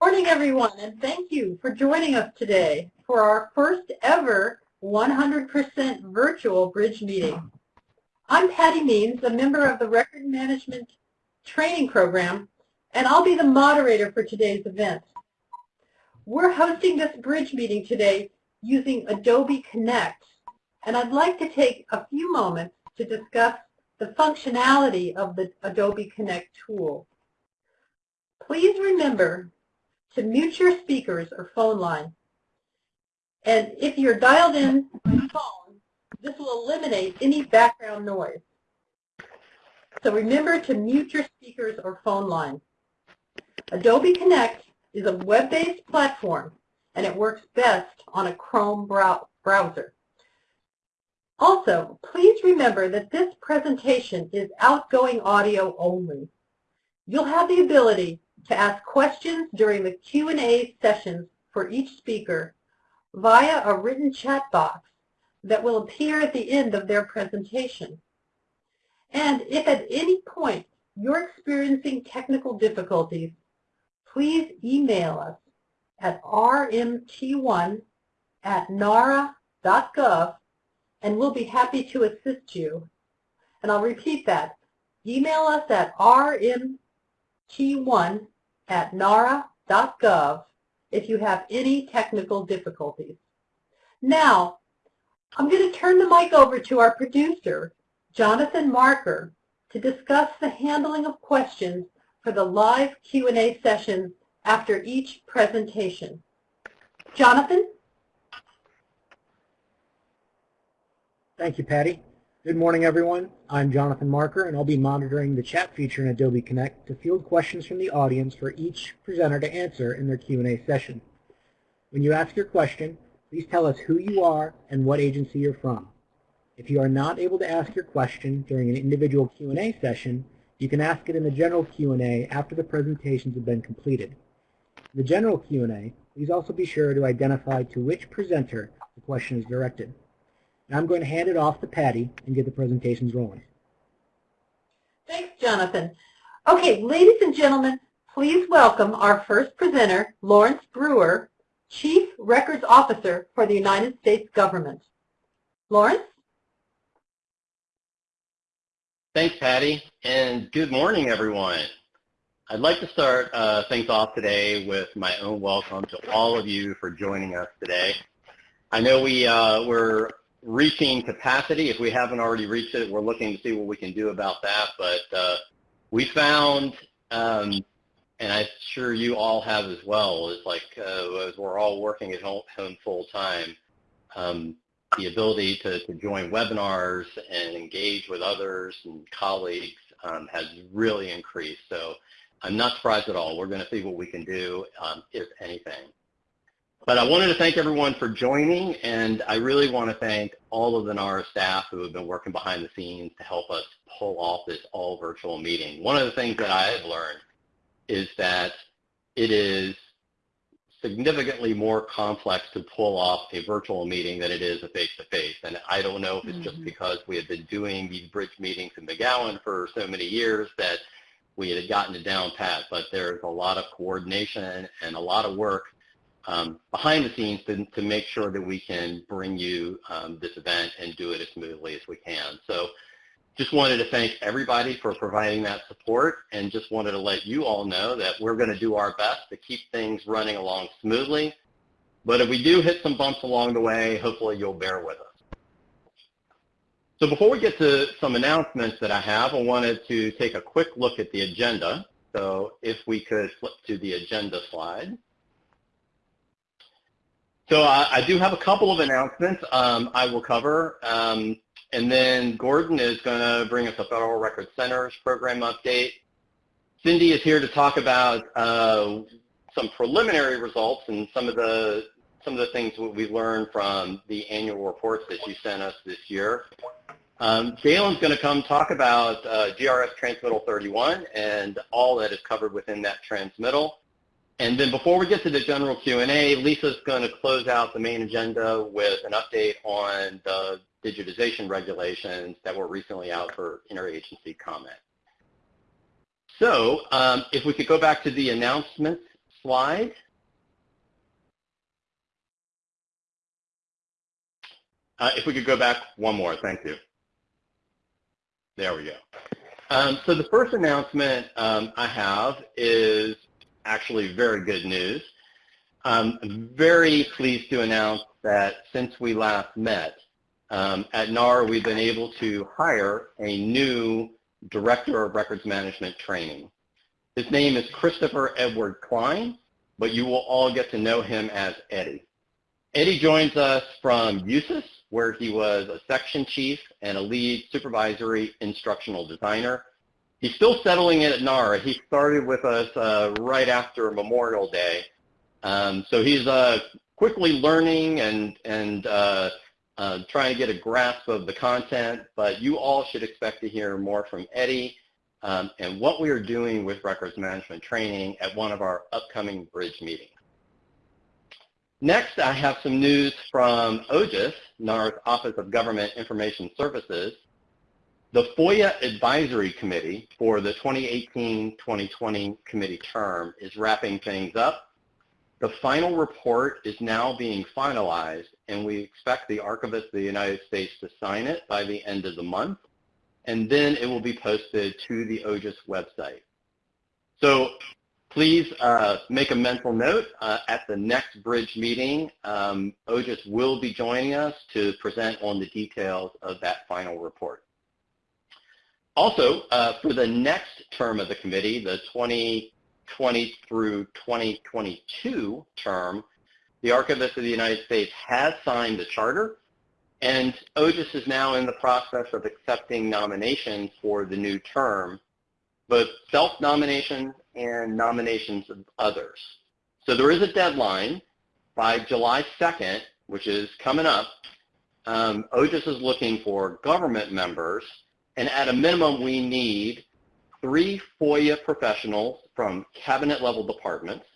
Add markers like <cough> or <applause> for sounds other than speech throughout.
morning, everyone, and thank you for joining us today for our first ever 100% virtual bridge meeting. I'm Patty Means, a member of the Record Management Training Program, and I'll be the moderator for today's event. We're hosting this bridge meeting today using Adobe Connect, and I'd like to take a few moments to discuss the functionality of the Adobe Connect tool. Please remember to mute your speakers or phone line. And if you're dialed in by phone, this will eliminate any background noise. So remember to mute your speakers or phone line. Adobe Connect is a web-based platform, and it works best on a Chrome browser. Also, please remember that this presentation is outgoing audio only. You'll have the ability to ask questions during the Q&A sessions for each speaker via a written chat box that will appear at the end of their presentation. And if at any point you're experiencing technical difficulties, please email us at rmt1 at nara.gov and we'll be happy to assist you. And I'll repeat that. Email us at rmt1 at nara.gov if you have any technical difficulties. Now, I'm going to turn the mic over to our producer, Jonathan Marker, to discuss the handling of questions for the live Q&A sessions after each presentation. Jonathan? Thank you, Patty. Good morning, everyone. I'm Jonathan Marker, and I'll be monitoring the chat feature in Adobe Connect to field questions from the audience for each presenter to answer in their Q&A session. When you ask your question, please tell us who you are and what agency you're from. If you are not able to ask your question during an individual Q&A session, you can ask it in the general Q&A after the presentations have been completed. In the general Q&A, please also be sure to identify to which presenter the question is directed. Now I'm going to hand it off to Patty and get the presentations rolling. Thanks, Jonathan. Okay, ladies and gentlemen, please welcome our first presenter, Laurence Brewer, Chief Records Officer for the United States Government. Laurence? Thanks, Patty, and good morning, everyone. I'd like to start uh, things off today with my own welcome to all of you for joining us today. I know we, uh, we're reaching capacity. If we haven't already reached it, we're looking to see what we can do about that. But uh, we found, um, and I'm sure you all have as well, is like uh, as we're all working at home, home full time, um, the ability to, to join webinars and engage with others and colleagues um, has really increased. So I'm not surprised at all. We're going to see what we can do, um, if anything. But I wanted to thank everyone for joining, and I really want to thank all of the NARA staff who have been working behind the scenes to help us pull off this all virtual meeting. One of the things that I have learned is that it is significantly more complex to pull off a virtual meeting than it is a face-to-face. -face. And I don't know if it's mm -hmm. just mm-hmm. because we have been doing these bridge meetings in McGowan for so many years that we had gotten it down pat, but there's a lot of coordination and a lot of work um, behind the scenes to, to, make sure that we can bring you um, this event and do it as smoothly as we can. So just wanted to thank everybody for providing that support and just wanted to let you all know that we're going to do our best to keep things running along smoothly. But if we do hit some bumps along the way, hopefully you'll bear with us. So before we get to some announcements that I have, I wanted to take a quick look at the agenda. So if we could flip to the agenda slide. So uh, I do have a couple of announcements um, I will cover. Um, and then Gordon is going to bring us a Federal Record Center's program update. Cindy is here to talk about uh, some preliminary results and some of the some of the things we learned from the annual reports that you sent us this year. Um, Galen's going to come talk about uh, GRS Transmittal 31 and all that is covered within that transmittal. And then before we get to the general Q&A, Lisa's going to close out the main agenda with an update on the digitization regulations that were recently out for interagency comment. So um, if we could go back to the announcements slide. Uh, if we could go back one more, thank you. There we go. Um, so the first announcement um, I have is actually very good news. I'm very pleased to announce that since we last met, um, at NARA we've been able to hire a new Director of Records Management Training. His name is Christopher Edward Klein, but you will all get to know him as Eddie. Eddie joins us from USIS, where he was a section chief and a lead supervisory instructional designer. He's still settling in at NARA. He started with us uh, right after Memorial Day. Um, so he's uh, quickly learning and, and uh, uh, trying to get a grasp of the content, but you all should expect to hear more from Eddie um, and what we are doing with records management training at one of our upcoming bridge meetings. Next, I have some news from OGIS, NARA's Office of Government Information Services. The FOIA Advisory Committee for the 2018-2020 committee term is wrapping things up. The final report is now being finalized, and we expect the Archivist of the United States to sign it by the end of the month, and then it will be posted to the OGIS website. So Please uh, make a mental note uh, at the next bridge meeting. Um, OGIS will be joining us to present on the details of that final report. Also, uh, for the next term of the committee, the 2020 through 2022 term, the Archivist of the United States has signed the charter, and OGIS is now in the process of accepting nominations for the new term, both self-nomination and nominations of others. So there is a deadline by July 2nd, which is coming up. Um, OGIS is looking for government members, and at a minimum, we need three FOIA professionals from cabinet-level departments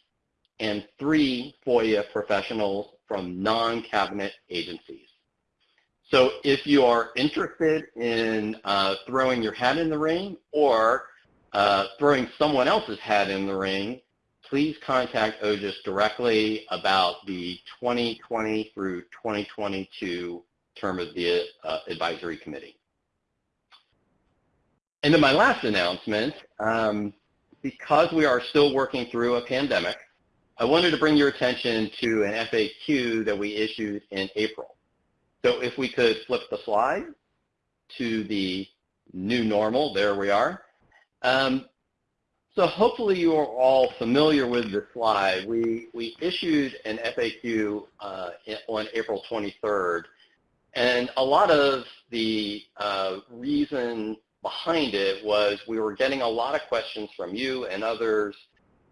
and three FOIA professionals from non-cabinet agencies. So if you are interested in uh, throwing your hat in the ring or uh, throwing someone else's hat in the ring, please contact OGIS directly about the 2020 through 2022 term of the uh, advisory committee. And then my last announcement, um, because we are still working through a pandemic, I wanted to bring your attention to an FAQ that we issued in April. So if we could flip the slide to the new normal, there we are. Um, so hopefully you are all familiar with the slide. We, we issued an FAQ uh, on April 23rd, and a lot of the uh, reason behind it was we were getting a lot of questions from you and others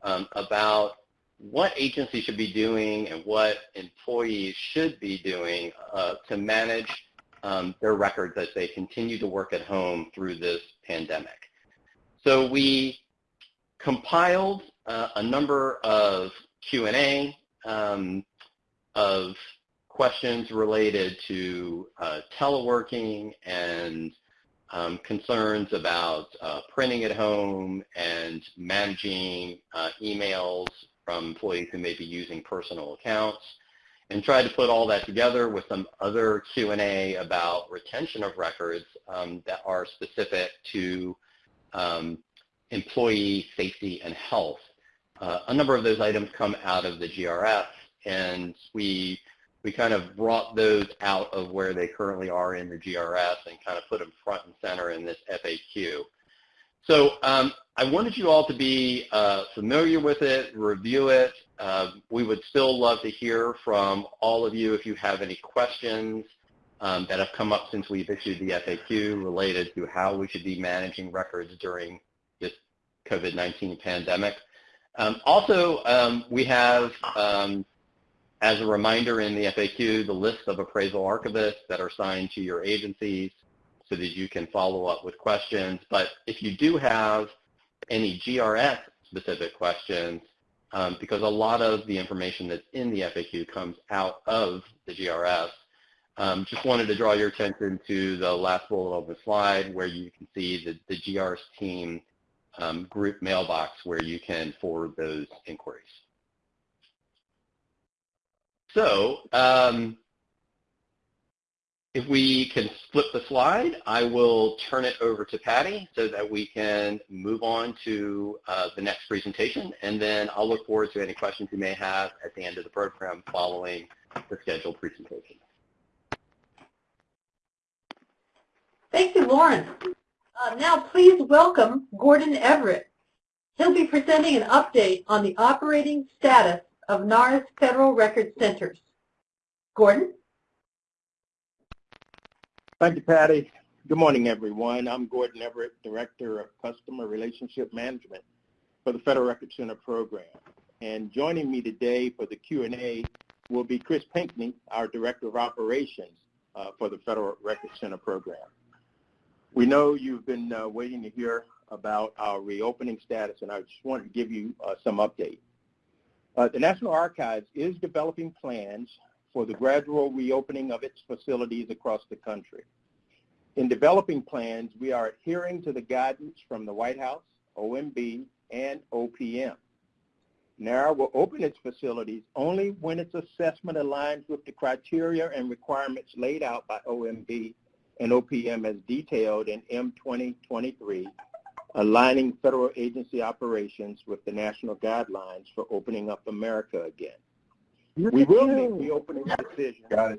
um, about what agencies should be doing and what employees should be doing uh, to manage um, their records as they continue to work at home through this pandemic. So we compiled uh, a number of Q&A um, of questions related to uh, teleworking and um, concerns about uh, printing at home and managing uh, emails from employees who may be using personal accounts and tried to put all that together with some other Q&A about retention of records um, that are specific to um, employee safety and health. Uh, a number of those items come out of the GRS, and we we kind of brought those out of where they currently are in the GRS and kind of put them front and center in this FAQ. So um, I wanted you all to be uh, familiar with it, review it. Uh, we would still love to hear from all of you if you have any questions um, that have come up since we've issued the FAQ related to how we should be managing records during this COVID-19 pandemic. Um, also, um, we have, um, as a reminder in the FAQ, the list of appraisal archivists that are assigned to your agencies so that you can follow up with questions. But if you do have any GRS specific questions, um, because a lot of the information that's in the FAQ comes out of the GRS, um, just wanted to draw your attention to the last bullet of the slide where you can see the, the GRS team um, group mailbox where you can forward those inquiries. So um, if we can flip the slide, I will turn it over to Patty so that we can move on to uh, the next presentation, and then I'll look forward to any questions you may have at the end of the program following the scheduled presentation. Thank you, Laurence. Uh, now please welcome Gordon Everett. He'll be presenting an update on the operating status of NARA's Federal Record Centers. Gordon? Thank you, Patty. Good morning, everyone. I'm Gordon Everett, Director of Customer Relationship Management for the Federal Record Center program. And joining me today for the Q&A will be Chris Pinkney, our Director of Operations uh, for the Federal Record Center program. We know you've been uh, waiting to hear about our reopening status, and I just wanted to give you uh, some update. Uh, the National Archives is developing plans for the gradual reopening of its facilities across the country. In developing plans, we are adhering to the guidance from the White House, OMB, and OPM. NARA will open its facilities only when its assessment aligns with the criteria and requirements laid out by OMB and OPM as detailed in M2023, aligning federal agency operations with the national guidelines for opening up America again. We will make reopening decisions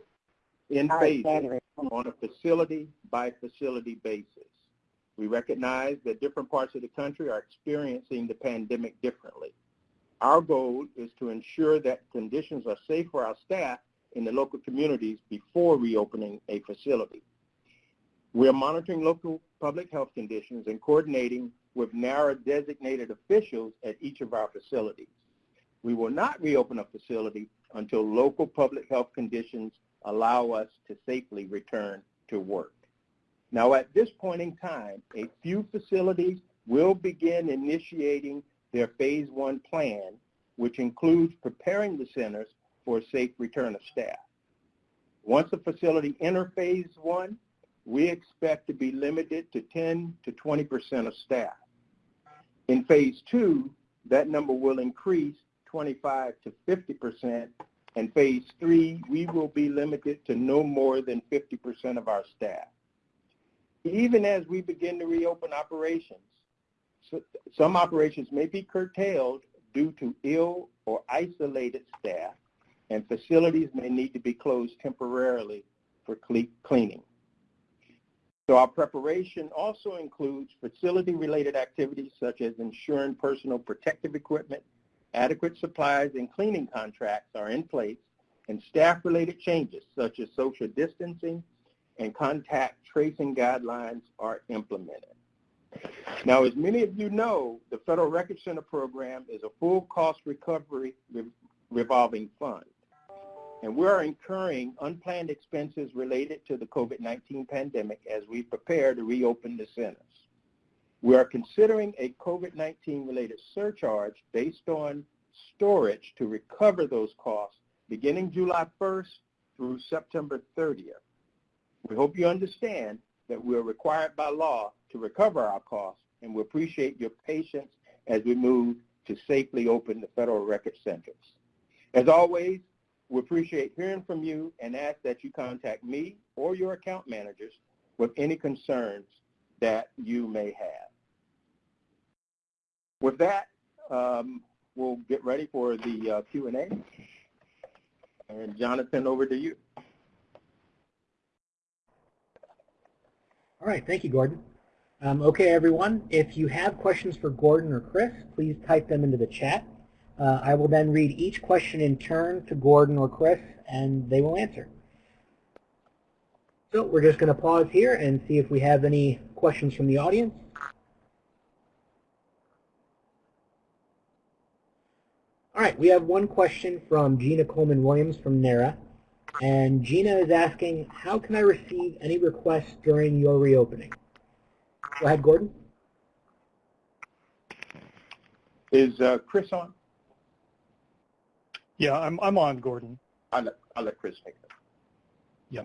in phases on a facility-by-facility basis. We recognize that different parts of the country are experiencing the pandemic differently. Our goal is to ensure that conditions are safe for our staff in the local communities before reopening a facility. We are monitoring local public health conditions and coordinating with NARA designated officials at each of our facilities. We will not reopen a facility until local public health conditions allow us to safely return to work. Now at this point in time, a few facilities will begin initiating their phase one plan, which includes preparing the centers for a safe return of staff. Once a facility enter phase one, we expect to be limited to 10 to 20% of staff. In phase two, that number will increase 25 to 50%, and phase three, we will be limited to no more than 50% of our staff. Even as we begin to reopen operations, some operations may be curtailed due to ill or isolated staff, and facilities may need to be closed temporarily for cleaning. So our preparation also includes facility-related activities such as ensuring personal protective equipment, adequate supplies, and cleaning contracts are in place, and staff-related changes such as social distancing and contact tracing guidelines are implemented. Now, as many of you know, the Federal Record Center program is a full cost recovery revolving fund. And we are incurring unplanned expenses related to the COVID-19 pandemic as we prepare to reopen the centers. We are considering a COVID-19 related surcharge based on storage to recover those costs beginning July 1st through September 30th. We hope you understand that we are required by law to recover our costs and we appreciate your patience as we move to safely open the federal record centers. As always, we appreciate hearing from you and ask that you contact me or your account managers with any concerns that you may have. With that, um, we'll get ready for the uh, Q&A. And Jonathan, over to you. All right, thank you, Gordon. Um, okay, everyone, if you have questions for Gordon or Chris, please type them into the chat. Uh, I will then read each question in turn to Gordon or Chris, and they will answer. So we're just going to pause here and see if we have any questions from the audience. All right, we have one question from Gina Coleman-Williams from NARA. And Gina is asking, how can I receive any requests during your reopening? Go ahead, Gordon. Is uh, Chris on? Yeah, I'm, I'm on, Gordon. I'll let, I'll let Chris take it. Yeah.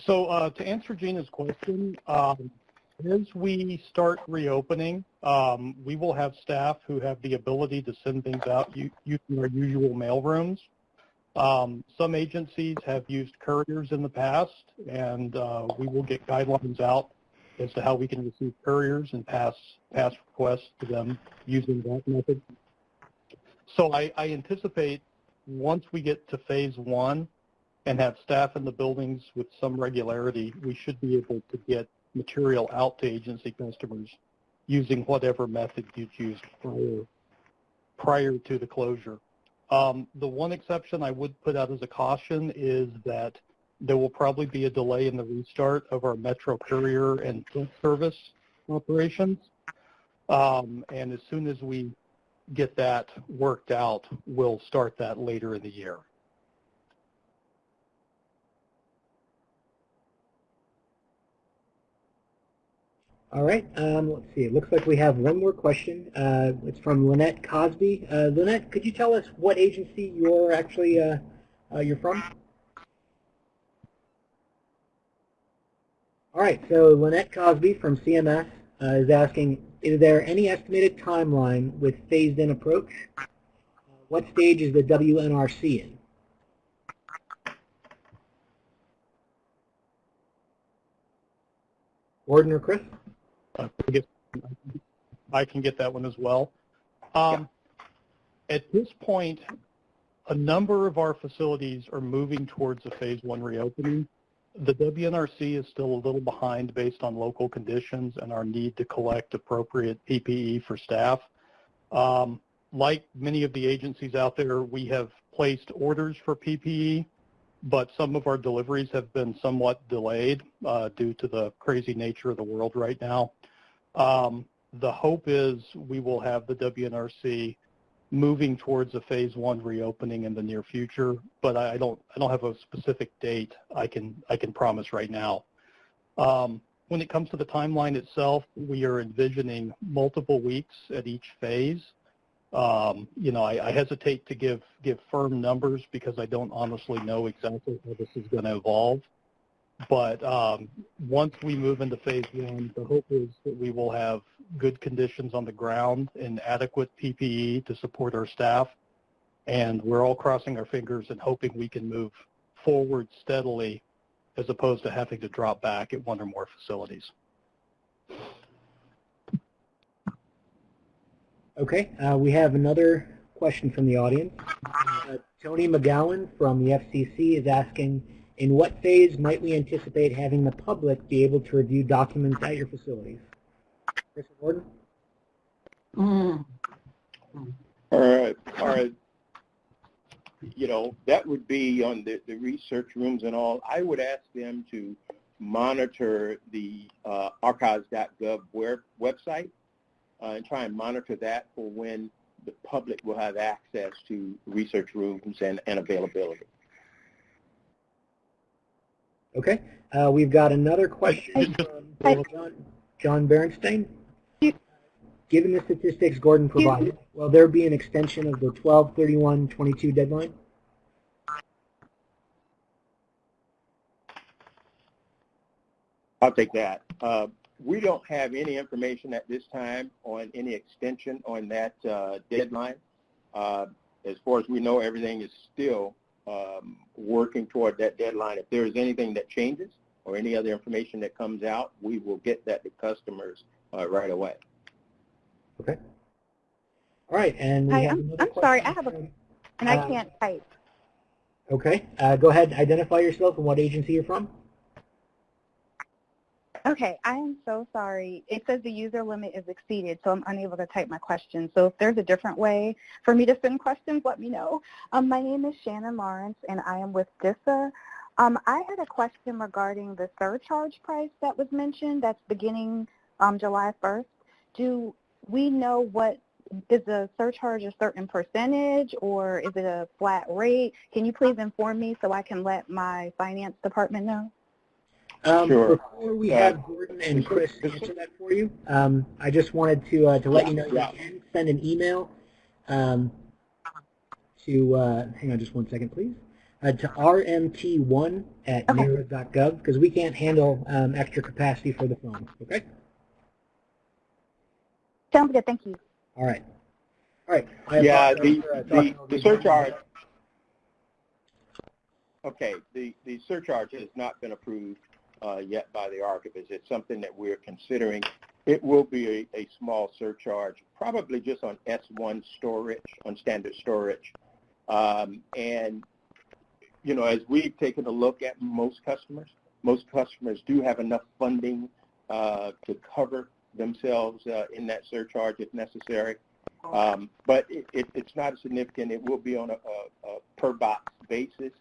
So uh, to answer Gina's question, um, as we start reopening, um, we will have staff who have the ability to send things out using our usual mail rooms. Um, some agencies have used couriers in the past, and uh, we will get guidelines out as to how we can receive couriers and pass pass requests to them using that method. So I, I anticipate once we get to phase one and have staff in the buildings with some regularity, we should be able to get material out to agency customers using whatever method you've used prior, prior to the closure. Um, the one exception I would put out as a caution is that there will probably be a delay in the restart of our Metro Courier and Service operations. Um, and as soon as we get that worked out, we'll start that later in the year. All right, um, let's see. It looks like we have one more question. Uh, it's from Lynette Cosby. Uh, Lynette, could you tell us what agency you're actually uh, uh, you're from? All right, so Lynette Cosby from CMS uh, is asking, is there any estimated timeline with phased-in approach? Uh, what stage is the WNRC in? Gordon or Chris? I guess I can get that one as well. Um, At this point, a number of our facilities are moving towards a phase one reopening. The WNRC is still a little behind based on local conditions and our need to collect appropriate PPE for staff. Um, like many of the agencies out there, we have placed orders for PPE, but some of our deliveries have been somewhat delayed uh, due to the crazy nature of the world right now. Um, the hope is we will have the WNRC moving towards a phase one reopening in the near future, but I don't I don't have a specific date I can I can promise right now. Um, when it comes to the timeline itself, we are envisioning multiple weeks at each phase. Um, you know, I, I, hesitate to give give firm numbers because I don't honestly know exactly how this is going to evolve. But um, once we move into phase one, the hope is that we will have good conditions on the ground and adequate PPE to support our staff. And we're all crossing our fingers and hoping we can move forward steadily as opposed to having to drop back at one or more facilities. Okay, uh, we have another question from the audience. Uh, Tony McGowan from the FCC is asking, in what phase might we anticipate having the public be able to review documents at your facilities? Chris Gordon? Mm. All right, all right. You know, that would be on the, the research rooms and all. I would ask them to monitor the uh, archives.gov website uh, and try and monitor that for when the public will have access to research rooms and, and availability. Okay. Uh, we've got another question from John, John Berenstein. Given the statistics Gordon provided, will there be an extension of the 12-31-22 deadline? I'll take that. Uh, we don't have any information at this time on any extension on that uh, deadline. Uh, as far as we know, everything is still um, working toward that deadline. If there is anything that changes or any other information that comes out, we will get that to customers uh, right away. Okay. All right, and Hi, I'm, I'm sorry, I have a, and I uh, can't type. Okay, uh, go ahead, identify yourself and what agency you're from. Okay, I am so sorry. It says the user limit is exceeded, so I'm unable to type my question. So if there's a different way for me to send questions, let me know. Um, my name is Shannon Lawrence, and I am with DISA. Um, I had a question regarding the surcharge price that was mentioned that's beginning um, July 1st. Do we know what is the surcharge a certain percentage or is it a flat rate? Can you please inform me so I can let my finance department know? Um, sure. Before we have Gordon and Chris answer that for you, um, I just wanted to uh, to let you know you can send an email um, to, uh, hang on just one second please, uh, to rmt1 at okay. NARA.gov because we can't handle um, extra capacity for the phone, okay? Sounds good, thank you. All right. All right. Yeah, the, the, the surcharge, Okay, the, the surcharge has not been approved uh, yet by the archivist. It's something that we're considering. It will be a, a small surcharge, probably just on S1 storage, on standard storage. Um, and, you know, as we've taken a look at most customers, most customers do have enough funding uh, to cover themselves uh, in that surcharge if necessary. Um, but it, it, it's not significant. It will be on a, a, a per box basis,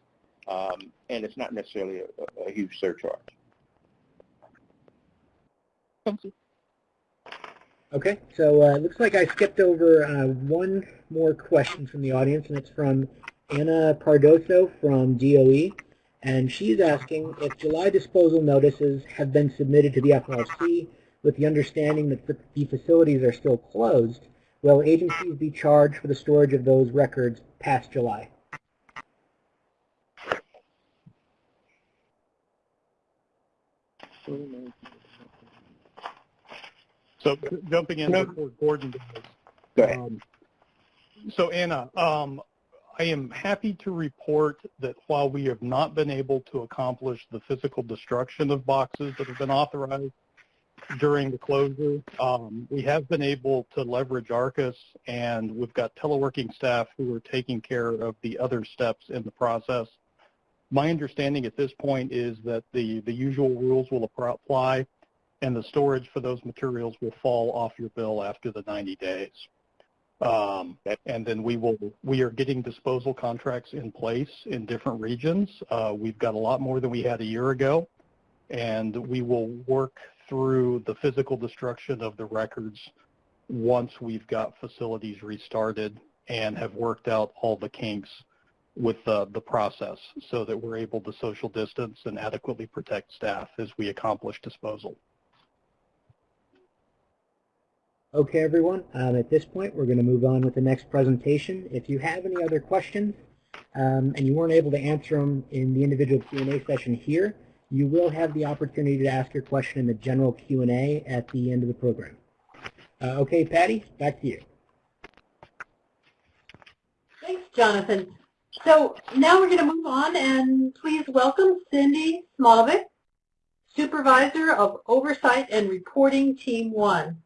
um, and it's not necessarily a, a huge surcharge. Thank you. Okay, so uh, it looks like I skipped over uh, one more question from the audience, and it's from Anna Pardoso from DOE. And she's asking if July disposal notices have been submitted to the FRC with the understanding that the facilities are still closed, will agencies be charged for the storage of those records past July? So jumping in before Gordon does. Go ahead. Um, so Anna, um, I am happy to report that while we have not been able to accomplish the physical destruction of boxes that have been authorized during the closure, um, we have been able to leverage ARCIS and we've got teleworking staff who are taking care of the other steps in the process. My understanding at this point is that the, the usual rules will apply and the storage for those materials will fall off your bill after the 90 days. Um, and then we will we are getting disposal contracts in place in different regions. Uh, we've got a lot more than we had a year ago, and we will work through the physical destruction of the records once we've got facilities restarted and have worked out all the kinks with the, the process so that we're able to social distance and adequately protect staff as we accomplish disposal. Okay, everyone. Um, at this point, we're going to move on with the next presentation. If you have any other questions um, and you weren't able to answer them in the individual Q&A session here, you will have the opportunity to ask your question in the general Q&A at the end of the program. Uh, okay, Patty, back to you. Thanks, Jonathan. So now we're going to move on and please welcome Cindy Smolovik, Supervisor of Oversight and Reporting Team 1.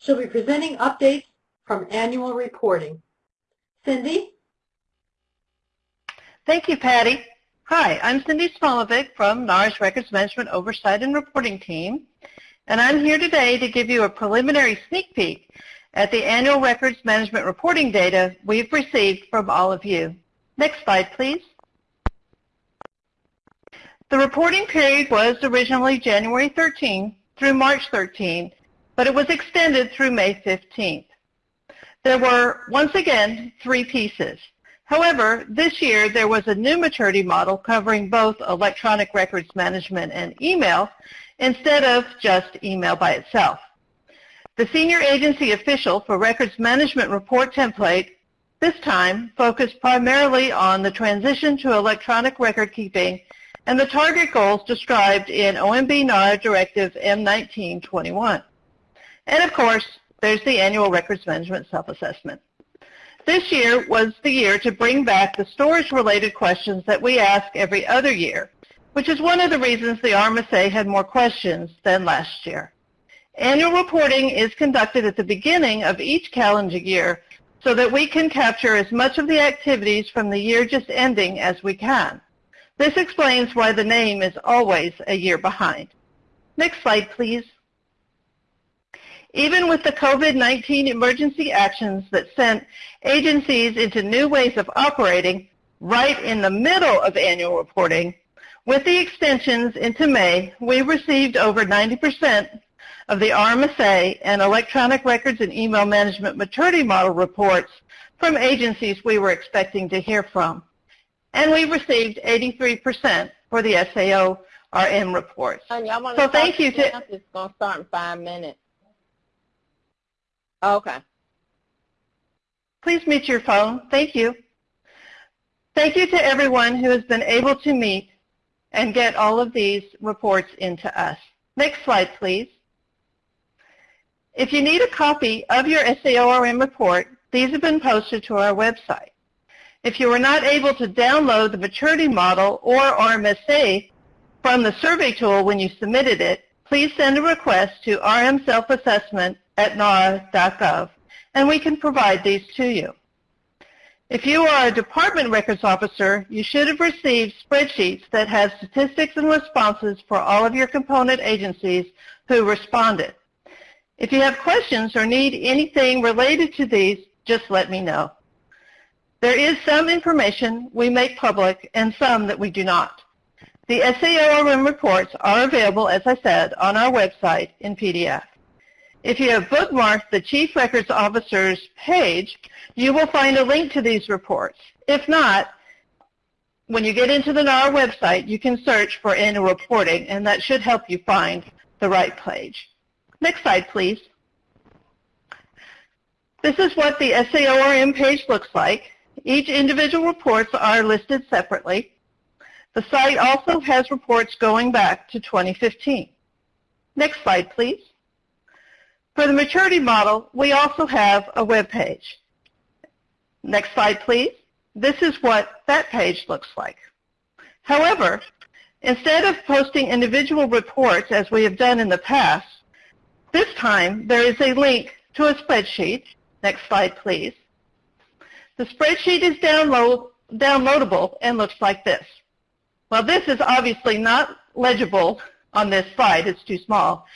She'll be presenting updates from annual reporting. Cindy? Thank you, Patty. Hi, I'm Cindy Smolovik from NARA's Records Management Oversight and Reporting Team, and I'm here today to give you a preliminary sneak peek at the annual records management reporting data we've received from all of you. Next slide, please. The reporting period was originally January 13 through March 13, but it was extended through May 15th. There were, once again, three pieces. However, this year there was a new maturity model covering both electronic records management and email instead of just email by itself. The senior agency official for records management report template this time focused primarily on the transition to electronic record keeping and the target goals described in OMB NARA Directive M1921. And of course, there's the annual records management self-assessment. This year was the year to bring back the storage-related questions that we ask every other year, which is one of the reasons the RMSA had more questions than last year. Annual reporting is conducted at the beginning of each calendar year so that we can capture as much of the activities from the year just ending as we can. This explains why the name is always a year behind. Next slide, please. Even with the COVID-19 emergency actions that sent agencies into new ways of operating right in the middle of annual reporting, with the extensions into May, we received over 90% of the RMSA and electronic records and email management maturity model reports from agencies we were expecting to hear from. And we received 83% for the SAO RM reports. So thank you to... It's going to start in five minutes. Oh, okay. Please mute your phone. Thank you. Thank you to everyone who has been able to meet and get all of these reports into us. Next slide, please. If you need a copy of your SAORM report, these have been posted to our website. If you were not able to download the maturity model or RMSA from the survey tool when you submitted it, please send a request to rmselfassessment at nara.gov, and we can provide these to you. If you are a department records officer, you should have received spreadsheets that have statistics and responses for all of your component agencies who responded. If you have questions or need anything related to these, just let me know. There is some information we make public and some that we do not. The SAORM reports are available, as I said, on our website in PDF. If you have bookmarked the Chief Records Officer's page, you will find a link to these reports. If not, when you get into the NARA website, you can search for annual reporting, and that should help you find the right page. Next slide, please. This is what the SAORM page looks like. Each individual reports are listed separately. The site also has reports going back to 2015. Next slide, please. For the maturity model, we also have a web page. Next slide, please. This is what that page looks like. However, instead of posting individual reports as we have done in the past, this time there is a link to a spreadsheet. Next slide, please. The spreadsheet is download, downloadable and looks like this. Well, this is obviously not legible on this slide. It's too small.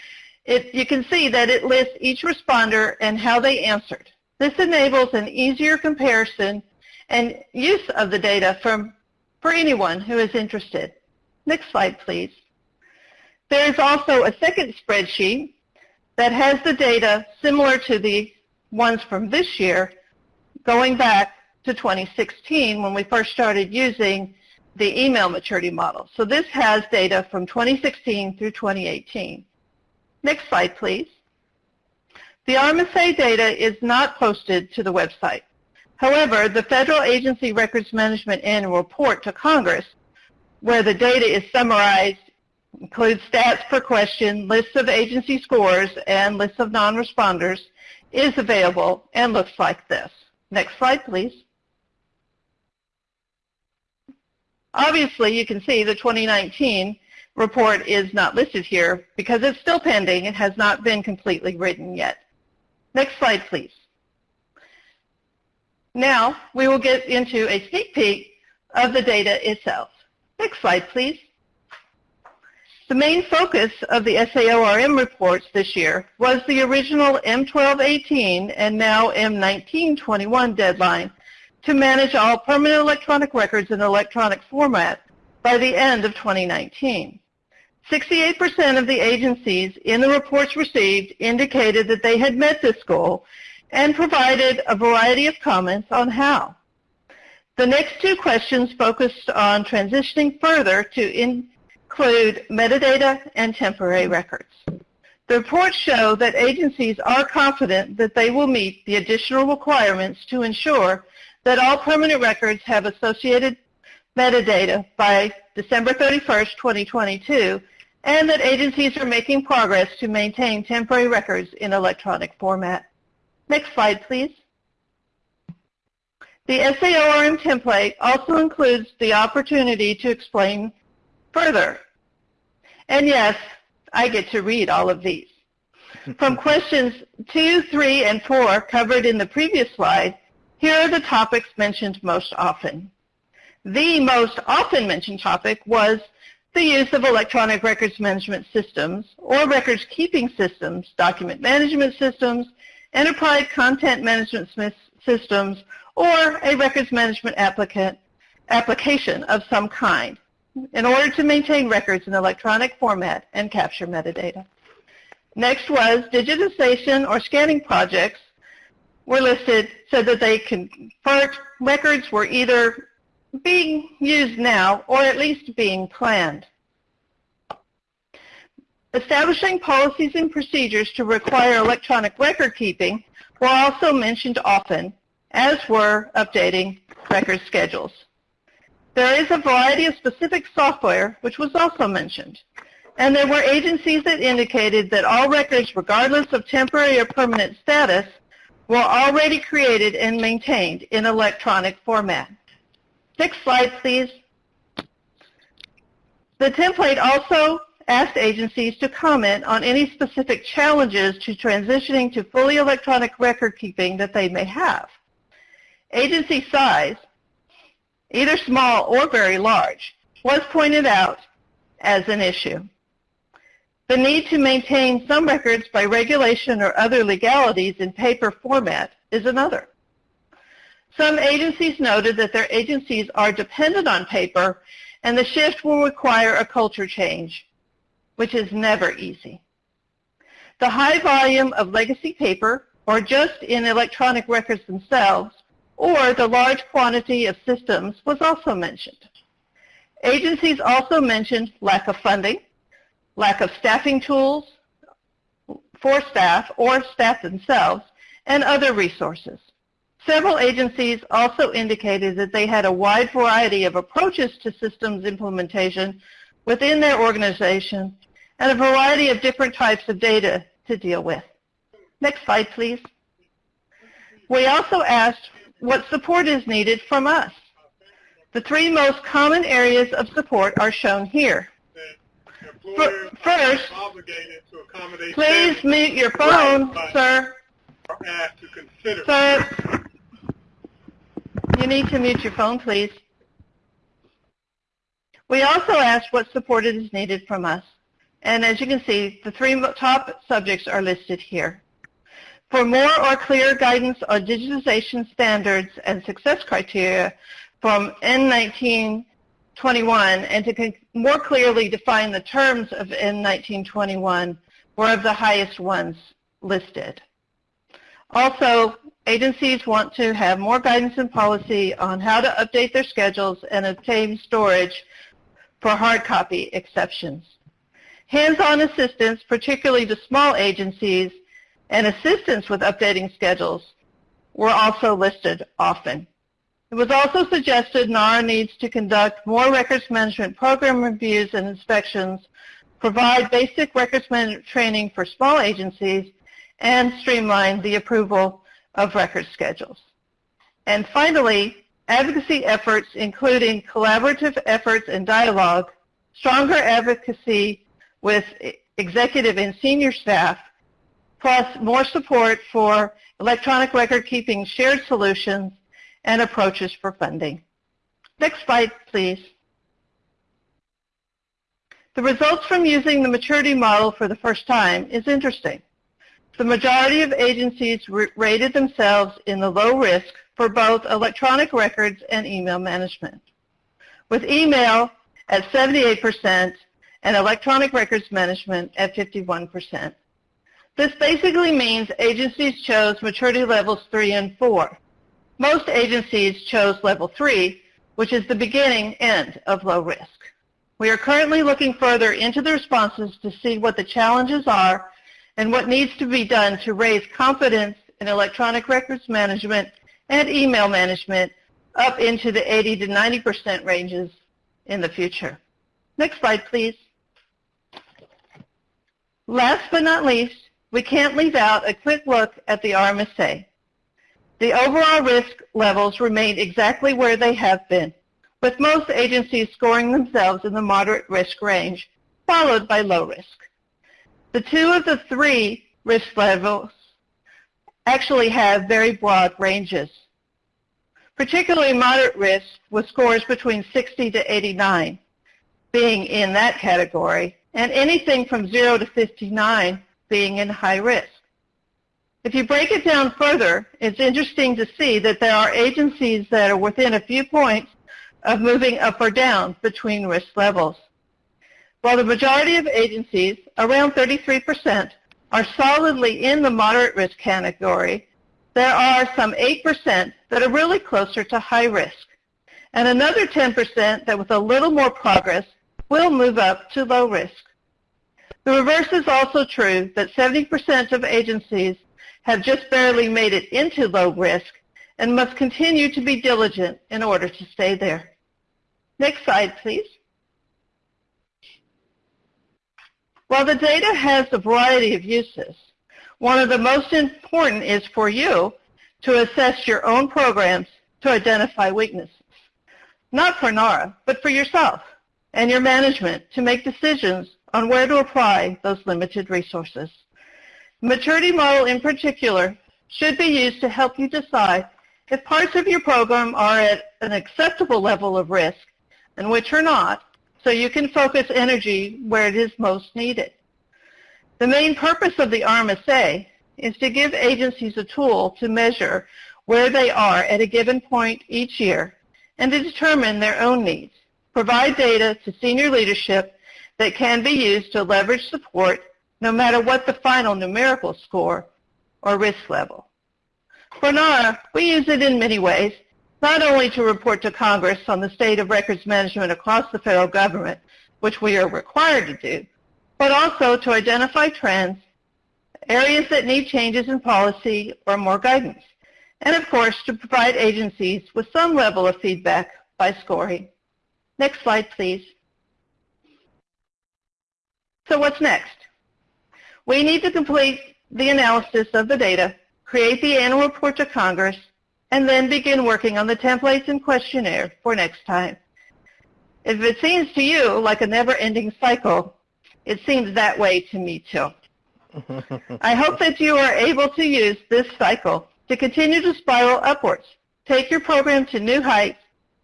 It, you can see that it lists each responder and how they answered. This enables an easier comparison and use of the data from, for anyone who is interested. Next slide, please. There is also a second spreadsheet that has the data similar to the ones from this year, going back to 2016 when we first started using the email maturity model. So this has data from 2016 through 2018. Next slide, please. The RMSA data is not posted to the website. However, the Federal Agency Records Management Annual Report to Congress, where the data is summarized, includes stats per question, lists of agency scores, and lists of non-responders, is available and looks like this. Next slide, please. Obviously, you can see the 2019 report is not listed here because it's still pending. It has not been completely written yet. Next slide, please. Now, we will get into a sneak peek of the data itself. Next slide, please. The main focus of the SAORM reports this year was the original M1218 and now M1921 deadline to manage all permanent electronic records in electronic format by the end of 2019. 68% of the agencies in the reports received indicated that they had met this goal and provided a variety of comments on how. The next two questions focused on transitioning further to include metadata and temporary records. The reports show that agencies are confident that they will meet the additional requirements to ensure that all permanent records have associated metadata by December 31st, 2022, and that agencies are making progress to maintain temporary records in electronic format. Next slide, please. The SAORM template also includes the opportunity to explain further. And yes, I get to read all of these. <laughs> From questions 2, 3, and 4 covered in the previous slide, here are the topics mentioned most often. The most often mentioned topic was the use of electronic records management systems or records keeping systems, document management systems, enterprise content management systems, or a records management application of some kind in order to maintain records in electronic format and capture metadata. Next was digitization or scanning projects were listed so that they convert records were either being used now or at least being planned. Establishing policies and procedures to require electronic record keeping were also mentioned often, as were updating record schedules. There is a variety of specific software which was also mentioned. And there were agencies that indicated that all records, regardless of temporary or permanent status, were already created and maintained in electronic format. Next slide, please. The template also asked agencies to comment on any specific challenges to transitioning to fully electronic record keeping that they may have. Agency size, either small or very large, was pointed out as an issue. The need to maintain some records by regulation or other legalities in paper format is another. Some agencies noted that their agencies are dependent on paper and the shift will require a culture change, which is never easy. The high volume of legacy paper, or just in electronic records themselves, or the large quantity of systems was also mentioned. Agencies also mentioned lack of funding, lack of staffing tools for staff or staff themselves, and other resources. Several agencies also indicated that they had a wide variety of approaches to systems implementation within their organization and a variety of different types of data to deal with. Next slide, please. We also asked what support is needed from us. The three most common areas of support are shown here. First, please mute your phone, sir. Sir, you need to mute your phone, please. We also asked what support is needed from us. And as you can see, the three top subjects are listed here. For more or clear guidance on digitization standards and success criteria from M1921 and to more clearly define the terms of M1921 were of the highest ones listed. Also, agencies want to have more guidance and policy on how to update their schedules and obtain storage for hard copy exceptions. Hands-on assistance, particularly to small agencies, and assistance with updating schedules were also listed often. It was also suggested NARA needs to conduct more records management program reviews and inspections, provide basic records management training for small agencies, and streamline the approval of record schedules. And finally, advocacy efforts including collaborative efforts and dialogue, stronger advocacy with executive and senior staff, plus more support for electronic record keeping shared solutions and approaches for funding. Next slide, please. The results from using the maturity model for the first time is interesting. The majority of agencies rated themselves in the low risk for both electronic records and email management, with email at 78% and electronic records management at 51%. This basically means agencies chose maturity levels 3 and 4. Most agencies chose level 3, which is the beginning end of low risk. We are currently looking further into the responses to see what the challenges are and what needs to be done to raise confidence in electronic records management and email management up into the 80 to 90% ranges in the future. Next slide, please. Last but not least, we can't leave out a quick look at the RMSA. The overall risk levels remain exactly where they have been, with most agencies scoring themselves in the moderate risk range, followed by low risk. The two of the three risk levels actually have very broad ranges. Particularly moderate risk with scores between 60 to 89 being in that category, and anything from 0 to 59 being in high risk. If you break it down further, it's interesting to see that there are agencies that are within a few points of moving up or down between risk levels. While the majority of agencies, around 33%, are solidly in the moderate risk category, there are some 8% that are really closer to high risk, and another 10% that with a little more progress will move up to low risk. The reverse is also true that 70% of agencies have just barely made it into low risk and must continue to be diligent in order to stay there. Next slide, please. While the data has a variety of uses, one of the most important is for you to assess your own programs to identify weaknesses. not for NARA, but for yourself and your management to make decisions on where to apply those limited resources. The maturity model in particular should be used to help you decide if parts of your program are at an acceptable level of risk and which are not, so you can focus energy where it is most needed. The main purpose of the RMSA is to give agencies a tool to measure where they are at a given point each year and to determine their own needs, provide data to senior leadership that can be used to leverage support no matter what the final numerical score or risk level. For NARA, we use it in many ways, not only to report to Congress on the state of records management across the federal government, which we are required to do, but also to identify trends, areas that need changes in policy or more guidance, and of course to provide agencies with some level of feedback by scoring. Next slide, please. So what's next? We need to complete the analysis of the data, create the annual report to Congress, and then begin working on the templates and questionnaire for next time. If it seems to you like a never-ending cycle, it seems that way to me too. <laughs> I hope that you are able to use this cycle to continue to spiral upwards. Take your program to new heights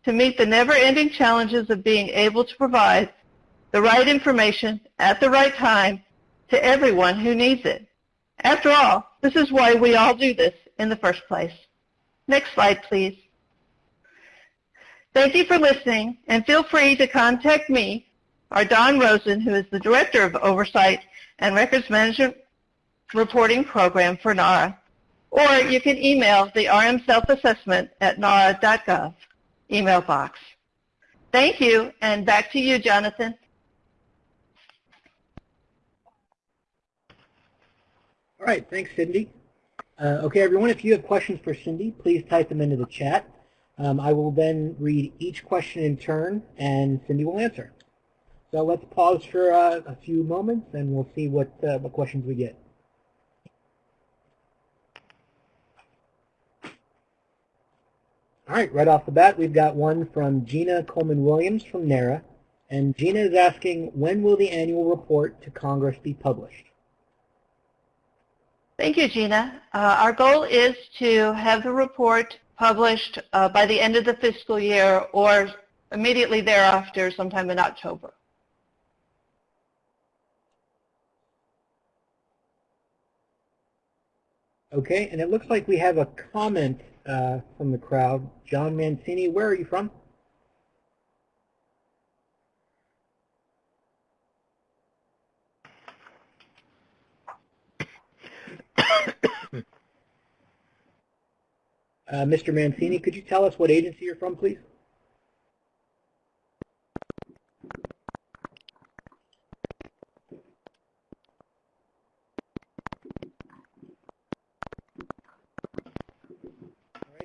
to meet the never-ending challenges of being able to provide the right information at the right time to everyone who needs it. After all, this is why we all do this in the first place. Next slide, please. Thank you for listening, and feel free to contact me or Don Rosen, who is the Director of Oversight and Records Management Reporting Program for NARA, or you can email the RM Self-Assessment at nara.gov email box. Thank you, and back to you, Jonathan. All right, thanks, Cindy. Uh, okay, everyone, if you have questions for Cindy, please type them into the chat. Um, I will then read each question in turn, and Cindy will answer. So let's pause for uh, a few moments, and we'll see what, uh, what questions we get. All right, right off the bat, we've got one from Gina Coleman-Williams from NARA. And Gina is asking, when will the annual report to Congress be published? Thank you, Gina. Uh, our goal is to have the report published uh, by the end of the fiscal year or immediately thereafter, sometime in October. Okay, and it looks like we have a comment uh, from the crowd. John Mancini, where are you from? Uh, Mr. Mancini, could you tell us what agency you're from, please?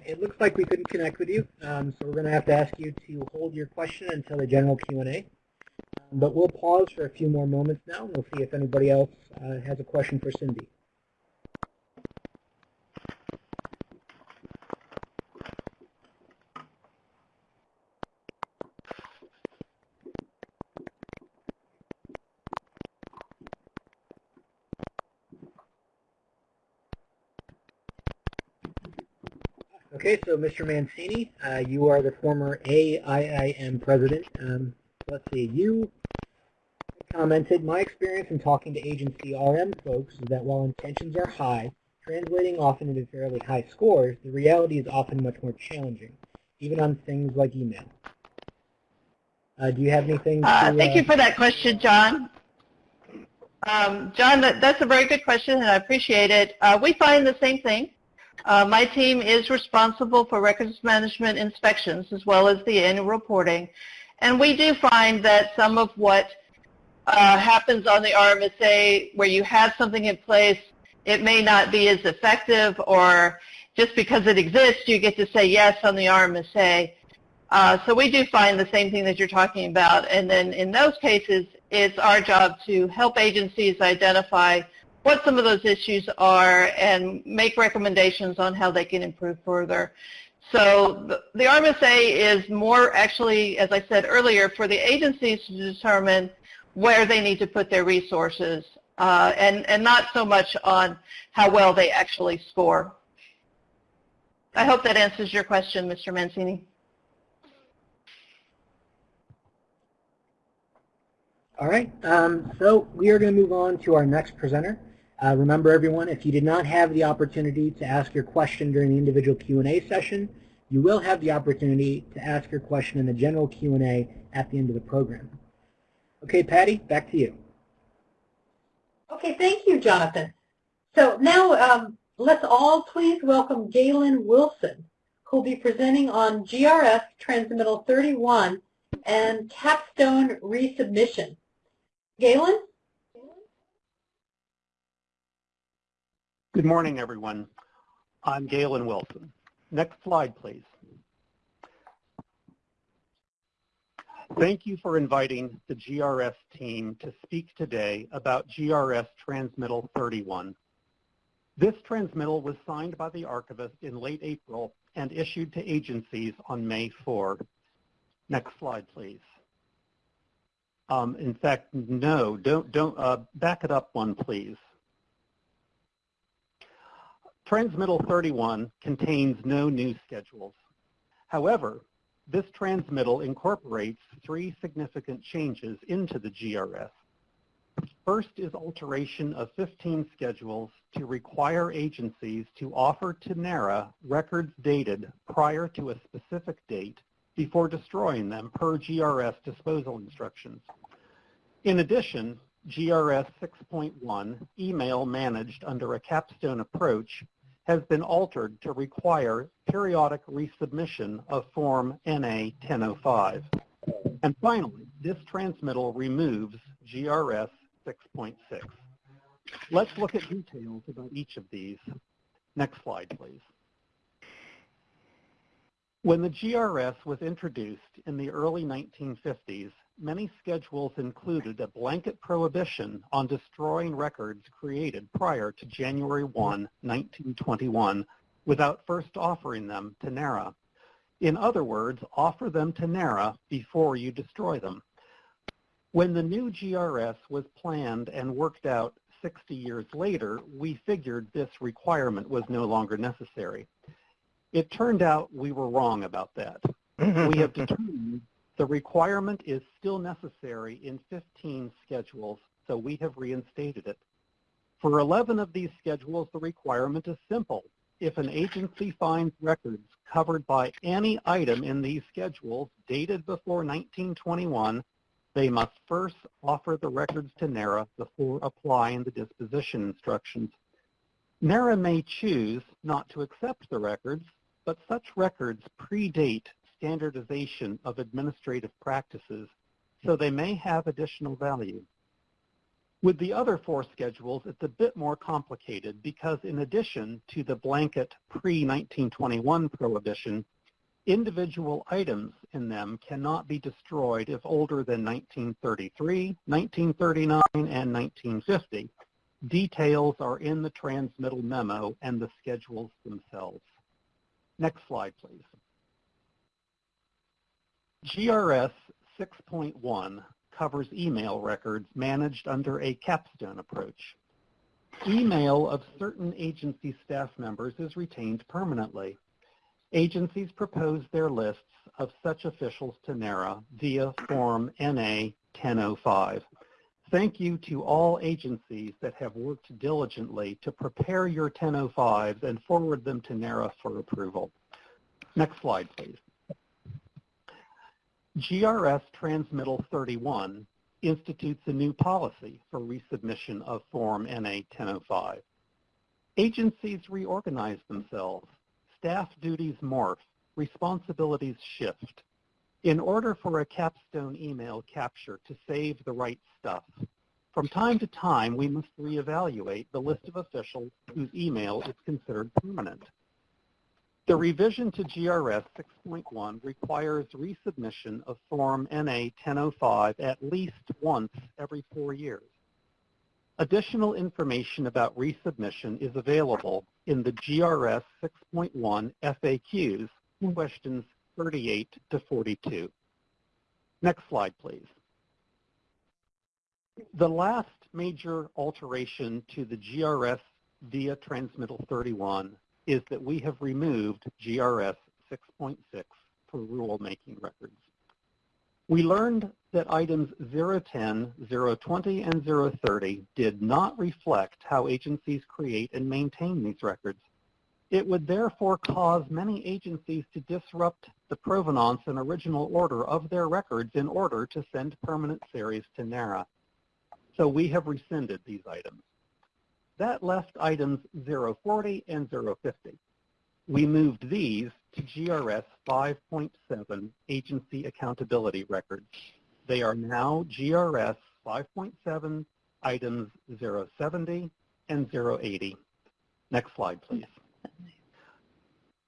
it looks like we couldn't connect with you, um, so we're going to have to ask you to hold your question until the general Q&A. But we'll pause for a few more moments now, and we'll see if anybody else uh, has a question for Cindy. Okay, so Mr. Mancini, uh, you are the former AIIM president. Um, let's see, you commented, my experience in talking to agency RM folks is that while intentions are high, translating often into fairly high scores, the reality is often much more challenging, even on things like email. Uh, do you have anything to, uh, Thank you uh, for that question, John. Um, John, that, that's a very good question, and I appreciate it. Uh, we find the same thing. Uh, my team is responsible for records management inspections as well as the annual reporting. And we do find that some of what uh, happens on the RMSA where you have something in place, it may not be as effective or just because it exists, you get to say yes on the RMSA. Uh, so we do find the same thing that you're talking about. And then in those cases, it's our job to help agencies identify what some of those issues are and make recommendations on how they can improve further. So the, the RMSA is more actually, as I said earlier, for the agencies to determine where they need to put their resources uh, and, and not so much on how well they actually score. I hope that answers your question, Mr. Mancini. All right, um, so we are going to move on to our next presenter. Uh, remember everyone, if you did not have the opportunity to ask your question during the individual Q&A session, you will have the opportunity to ask your question in the general Q&A at the end of the program. Okay, Patty, back to you. Okay, thank you, Jonathan. So now um, let's all please welcome Galen Wilson, who will be presenting on GRS Transmittal 31 and capstone resubmission. Galen? Good morning, everyone. I'm Galen Wilson. Next slide, please. Thank you for inviting the GRS team to speak today about GRS Transmittal 31. This transmittal was signed by the archivist in late April and issued to agencies on May 4. Next slide, please. Um, in fact, no, don't, don't, uh, back it up one, please. Transmittal 31 contains no new schedules. However, this transmittal incorporates three significant changes into the GRS. First is alteration of 15 schedules to require agencies to offer to NARA records dated prior to a specific date before destroying them per GRS disposal instructions. In addition, GRS 6.1, email managed under a capstone approach, has been altered to require periodic resubmission of Form NA 1005. And finally, this transmittal removes GRS 6.6. Let's look at details about each of these. Next slide, please. When the GRS was introduced in the early 1950s, many schedules included a blanket prohibition on destroying records created prior to January 1, 1921, without first offering them to NARA. In other words, offer them to NARA before you destroy them. When the new GRS was planned and worked out 60 years later, we figured this requirement was no longer necessary. It turned out we were wrong about that. <laughs> we have determined the requirement is still necessary in 15 schedules, so we have reinstated it. For 11 of these schedules, the requirement is simple. If an agency finds records covered by any item in these schedules dated before 1921, they must first offer the records to NARA before applying the disposition instructions. NARA may choose not to accept the records, but such records predate standardization of administrative practices, so hmm. they may have additional value. With the other four schedules, it's a bit more complicated because in addition to the blanket pre-1921 prohibition, individual items in them cannot be destroyed if older than 1933, 1939, and 1950. Details are in the transmittal memo and the schedules themselves. Next slide, please. GRS 6.1 covers email records managed under a capstone approach. Email of certain agency staff members is retained permanently. Agencies propose their lists of such officials to NARA via Form NA 1005. Thank you to all agencies that have worked diligently to prepare your 1005s and forward them to NARA for approval. Next slide, please. GRS Transmittal 31 institutes a new policy for resubmission of Form NA 1005. Agencies reorganize themselves. Staff duties morph. Responsibilities shift. In order for a capstone email capture to save the right stuff, from time to time we must reevaluate the list of officials whose email is considered permanent. The revision to GRS 6.1 requires resubmission of Form NA 1005 at least once every four years. Additional information about resubmission is available in the GRS 6.1 FAQs questions 38 to 42. Next slide, please. The last major alteration to the GRS via Transmittal 31 is that we have removed GRS 6.6 for rulemaking records. We learned that items 010, 020, and 030 did not reflect how agencies create and maintain these records. It would therefore cause many agencies to disrupt the provenance and original order of their records in order to send permanent series to NARA. So we have rescinded these items. That left items 040 and 050. We moved these to GRS 5.7 Agency Accountability Records. They are now GRS 5.7 items 070 and 080. Next slide, please.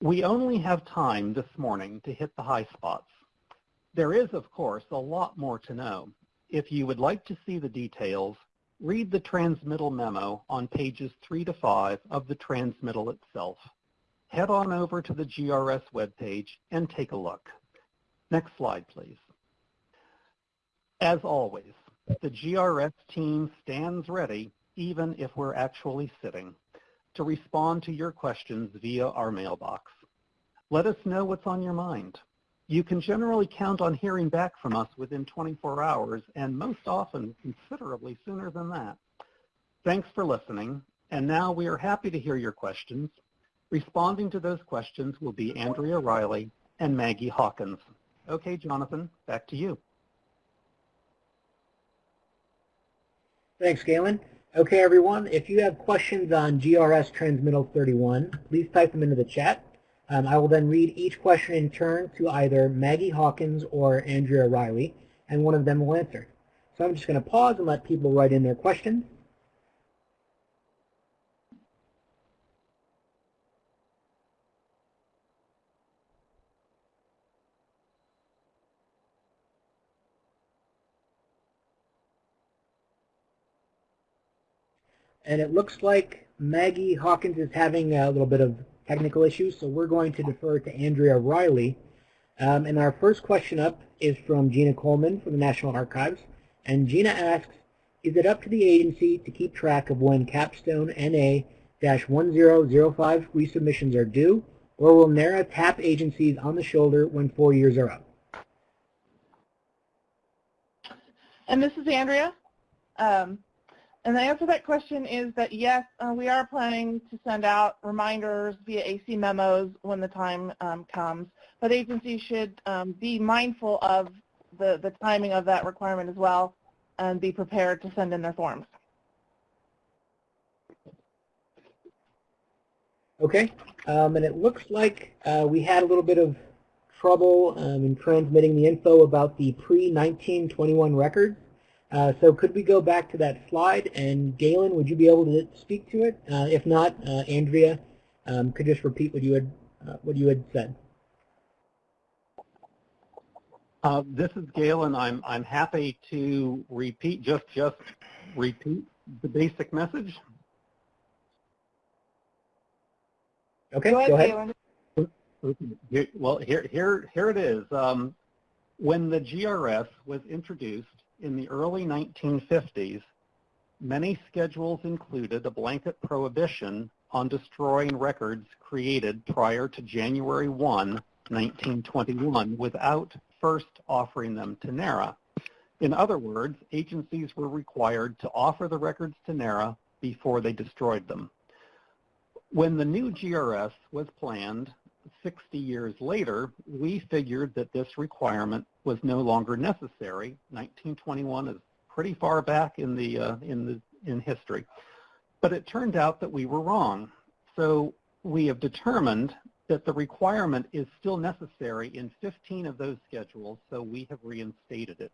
We only have time this morning to hit the high spots. There is, of course, a lot more to know. If you would like to see the details, read the transmittal memo on pages 3 to 5 of the transmittal itself head on over to the GRS webpage and take a look. Next slide, please. As always, the GRS team stands ready, even if we're actually sitting, to respond to your questions via our mailbox. Let us know what's on your mind. You can generally count on hearing back from us within 24 hours, and most often considerably sooner than that. Thanks for listening, and now we are happy to hear your questions. Responding to those questions will be Andrea Riley and Maggie Hawkins. Okay, Jonathan, back to you. Thanks, Galen. Okay, everyone, if you have questions on GRS Transmittal 31, please type them into the chat. Um, I will then read each question in turn to either Maggie Hawkins or Andrea Riley, and one of them will answer. So I'm just going to pause and let people write in their questions. And it looks like Maggie Hawkins is having a little bit of technical issues, so we're going to defer to Andrea Riley. Um, and our first question up is from Gina Coleman from the National Archives. And Gina asks, is it up to the agency to keep track of when Capstone NA-1005 resubmissions are due, or will NARA tap agencies on the shoulder when four years are up? And this is Andrea. Um, and the answer to that question is that yes, uh, we are planning to send out reminders via AC memos when the time um, comes, but agencies should um, be mindful of the, the timing of that requirement as well and be prepared to send in their forms. Okay, um, and it looks like uh, we had a little bit of trouble um, in transmitting the info about the pre-1921 records. Uh, so could we go back to that slide? And Galen, would you be able to speak to it? Uh, if not, uh, Andrea um, could just repeat what you had uh, what you had said. Uh, this is Galen. I'm I'm happy to repeat just just repeat the basic message. Okay, go ahead. Go ahead. Well, here here here it is. Um, when the GRS was introduced in the early 1950s, many schedules included a blanket prohibition on destroying records created prior to January 1, 1921 without first offering them to NARA. In other words, agencies were required to offer the records to NARA before they destroyed them. When the new GRS was planned 60 years later, we figured that this requirement was no longer necessary. 1921 is pretty far back in the uh, in the in history, but it turned out that we were wrong. So we have determined that the requirement is still necessary in 15 of those schedules, so we have reinstated it.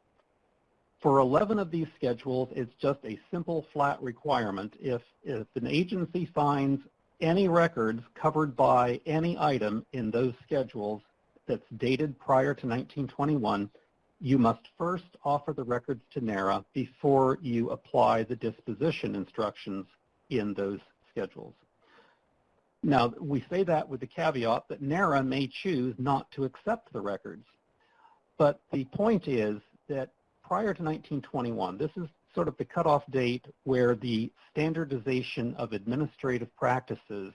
For 11 of these schedules, it's just a simple flat requirement. If, if an agency finds any records covered by any item in those schedules that's dated prior to 1921, you must first offer the records to NARA before you apply the disposition instructions in those schedules. Now, we say that with the caveat that NARA may choose not to accept the records. But the point is that prior to 1921, this is sort of the cutoff date where the standardization of administrative practices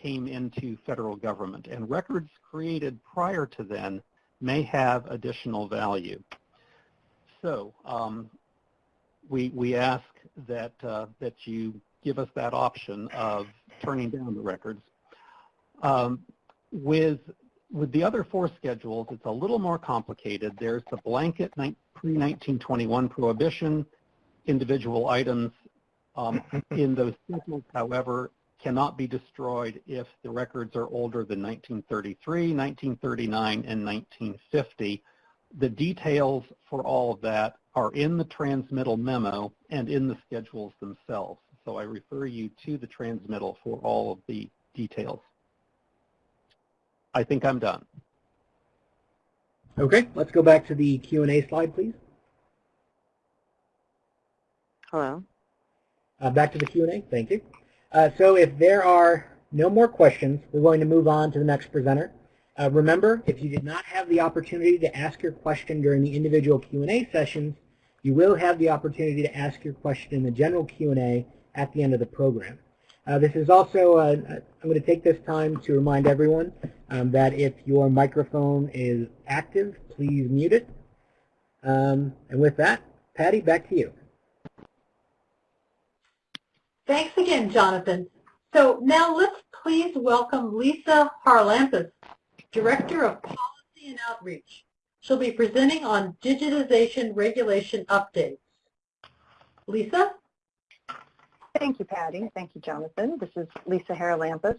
came into federal government. And records created prior to then may have additional value. So um, we, we ask that, uh, that you give us that option of turning down the records. Um, with, with the other four schedules, it's a little more complicated. There's the blanket pre-1921 prohibition. Individual items um, <laughs> in those schedules, however, cannot be destroyed if the records are older than 1933, 1939, and 1950. The details for all of that are in the transmittal memo and in the schedules themselves. So I refer you to the transmittal for all of the details. I think I'm done. Okay, let's go back to the Q&A slide, please. Hello. Uh, back to the Q&A, thank you. Uh, so if there are no more questions, we're going to move on to the next presenter. Uh, remember, if you did not have the opportunity to ask your question during the individual Q&A sessions, you will have the opportunity to ask your question in the general Q&A at the end of the program. Uh, this is also, uh, I'm going to take this time to remind everyone um, that if your microphone is active, please mute it. Um, and with that, Patty, back to you. Thanks again, Jonathan. So now let's please welcome Lisa Haralampus, Director of Policy and Outreach. She'll be presenting on digitization regulation updates. Lisa? Thank you, Patty. Thank you, Jonathan. This is Lisa Haralampus.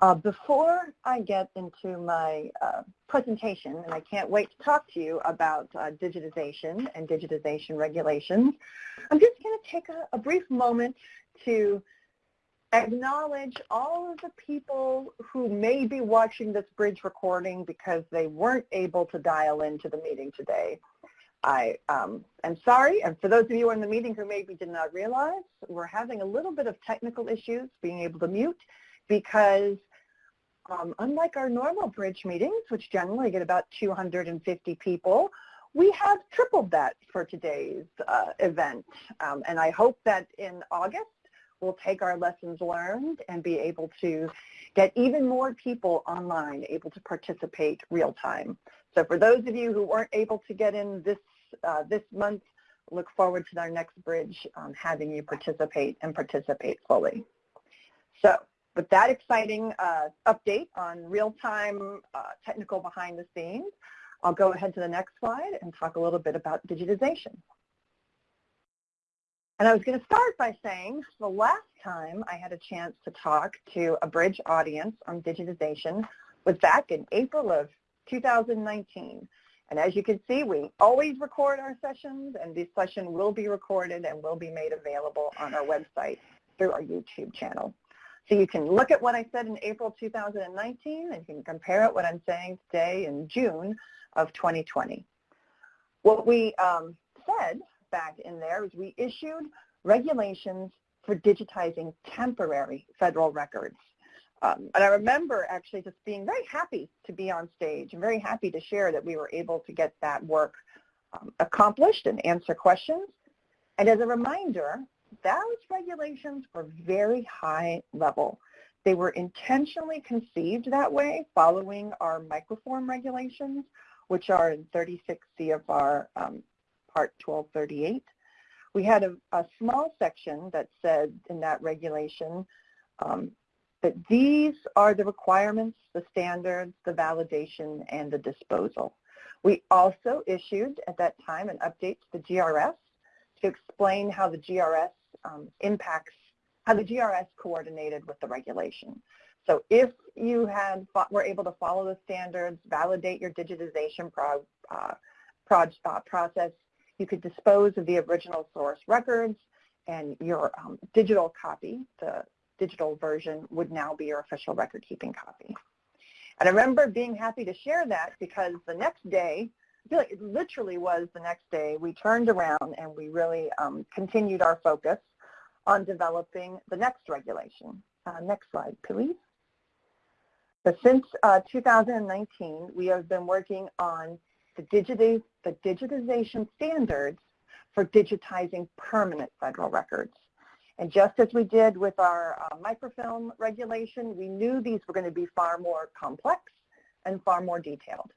Uh, before I get into my uh, presentation, and I can't wait to talk to you about uh, digitization and digitization regulations, I'm just going to take a, a brief moment to acknowledge all of the people who may be watching this bridge recording because they weren't able to dial into the meeting today. I um, am sorry, and for those of you in the meeting who maybe did not realize, we're having a little bit of technical issues being able to mute because um, unlike our normal bridge meetings, which generally get about 250 people, we have tripled that for today's uh, event. Um, and I hope that in August, we'll take our lessons learned and be able to get even more people online able to participate real time. So for those of you who weren't able to get in this, uh, this month, look forward to our next bridge um, having you participate and participate fully. So with that exciting uh, update on real-time uh, technical behind the scenes, I'll go ahead to the next slide and talk a little bit about digitization. And I was going to start by saying the last time I had a chance to talk to a bridge audience on digitization was back in April of 2019. And as you can see, we always record our sessions, and this session will be recorded and will be made available on our website through our YouTube channel. So you can look at what I said in April 2019, and you can compare it what I'm saying today in June of 2020. What we um, said back in there is we issued regulations for digitizing temporary federal records. Um, and I remember actually just being very happy to be on stage and very happy to share that we were able to get that work um, accomplished and answer questions. And as a reminder, those regulations were very high level. They were intentionally conceived that way following our microform regulations, which are in 36 CFR um, Part 1238. We had a, a, small section that said in that regulation um, that these are the requirements, the standards, the validation, and the disposal. We also issued at that time an update to the GRS to explain how the GRS impacts, how the GRS coordinated with the regulation. So if you had were able to follow the standards, validate your digitization pro, uh, pro, uh, process, you could dispose of the original source records and your um, digital copy, the digital version would now be your official record keeping copy. And I remember being happy to share that because the next day, I feel like it literally was the next day, we turned around and we really um, continued our focus on developing the next regulation. Uh, next slide, please. Since uh, 2019, we have been working on the, the digitization standards for digitizing permanent federal records. And just as we did with our uh, microfilm regulation, we knew these were going to be far more complex and far more detailed.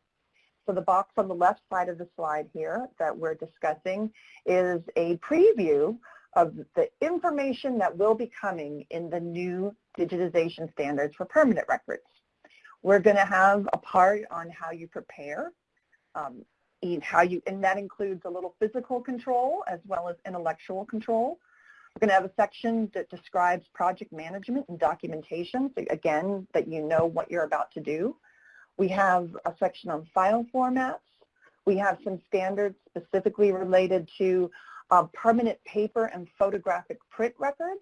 So the box on the left side of the slide here that we're discussing is a preview of the information that will be coming in the new digitization standards for permanent records. We're going to have a part on how you prepare, um, how you, and that includes a little physical control as well as intellectual control. We're going to have a section that describes project management and documentation, so again, that you know what you're about to do. We have a section on file formats. We have some standards specifically related to uh, permanent paper and photographic print records.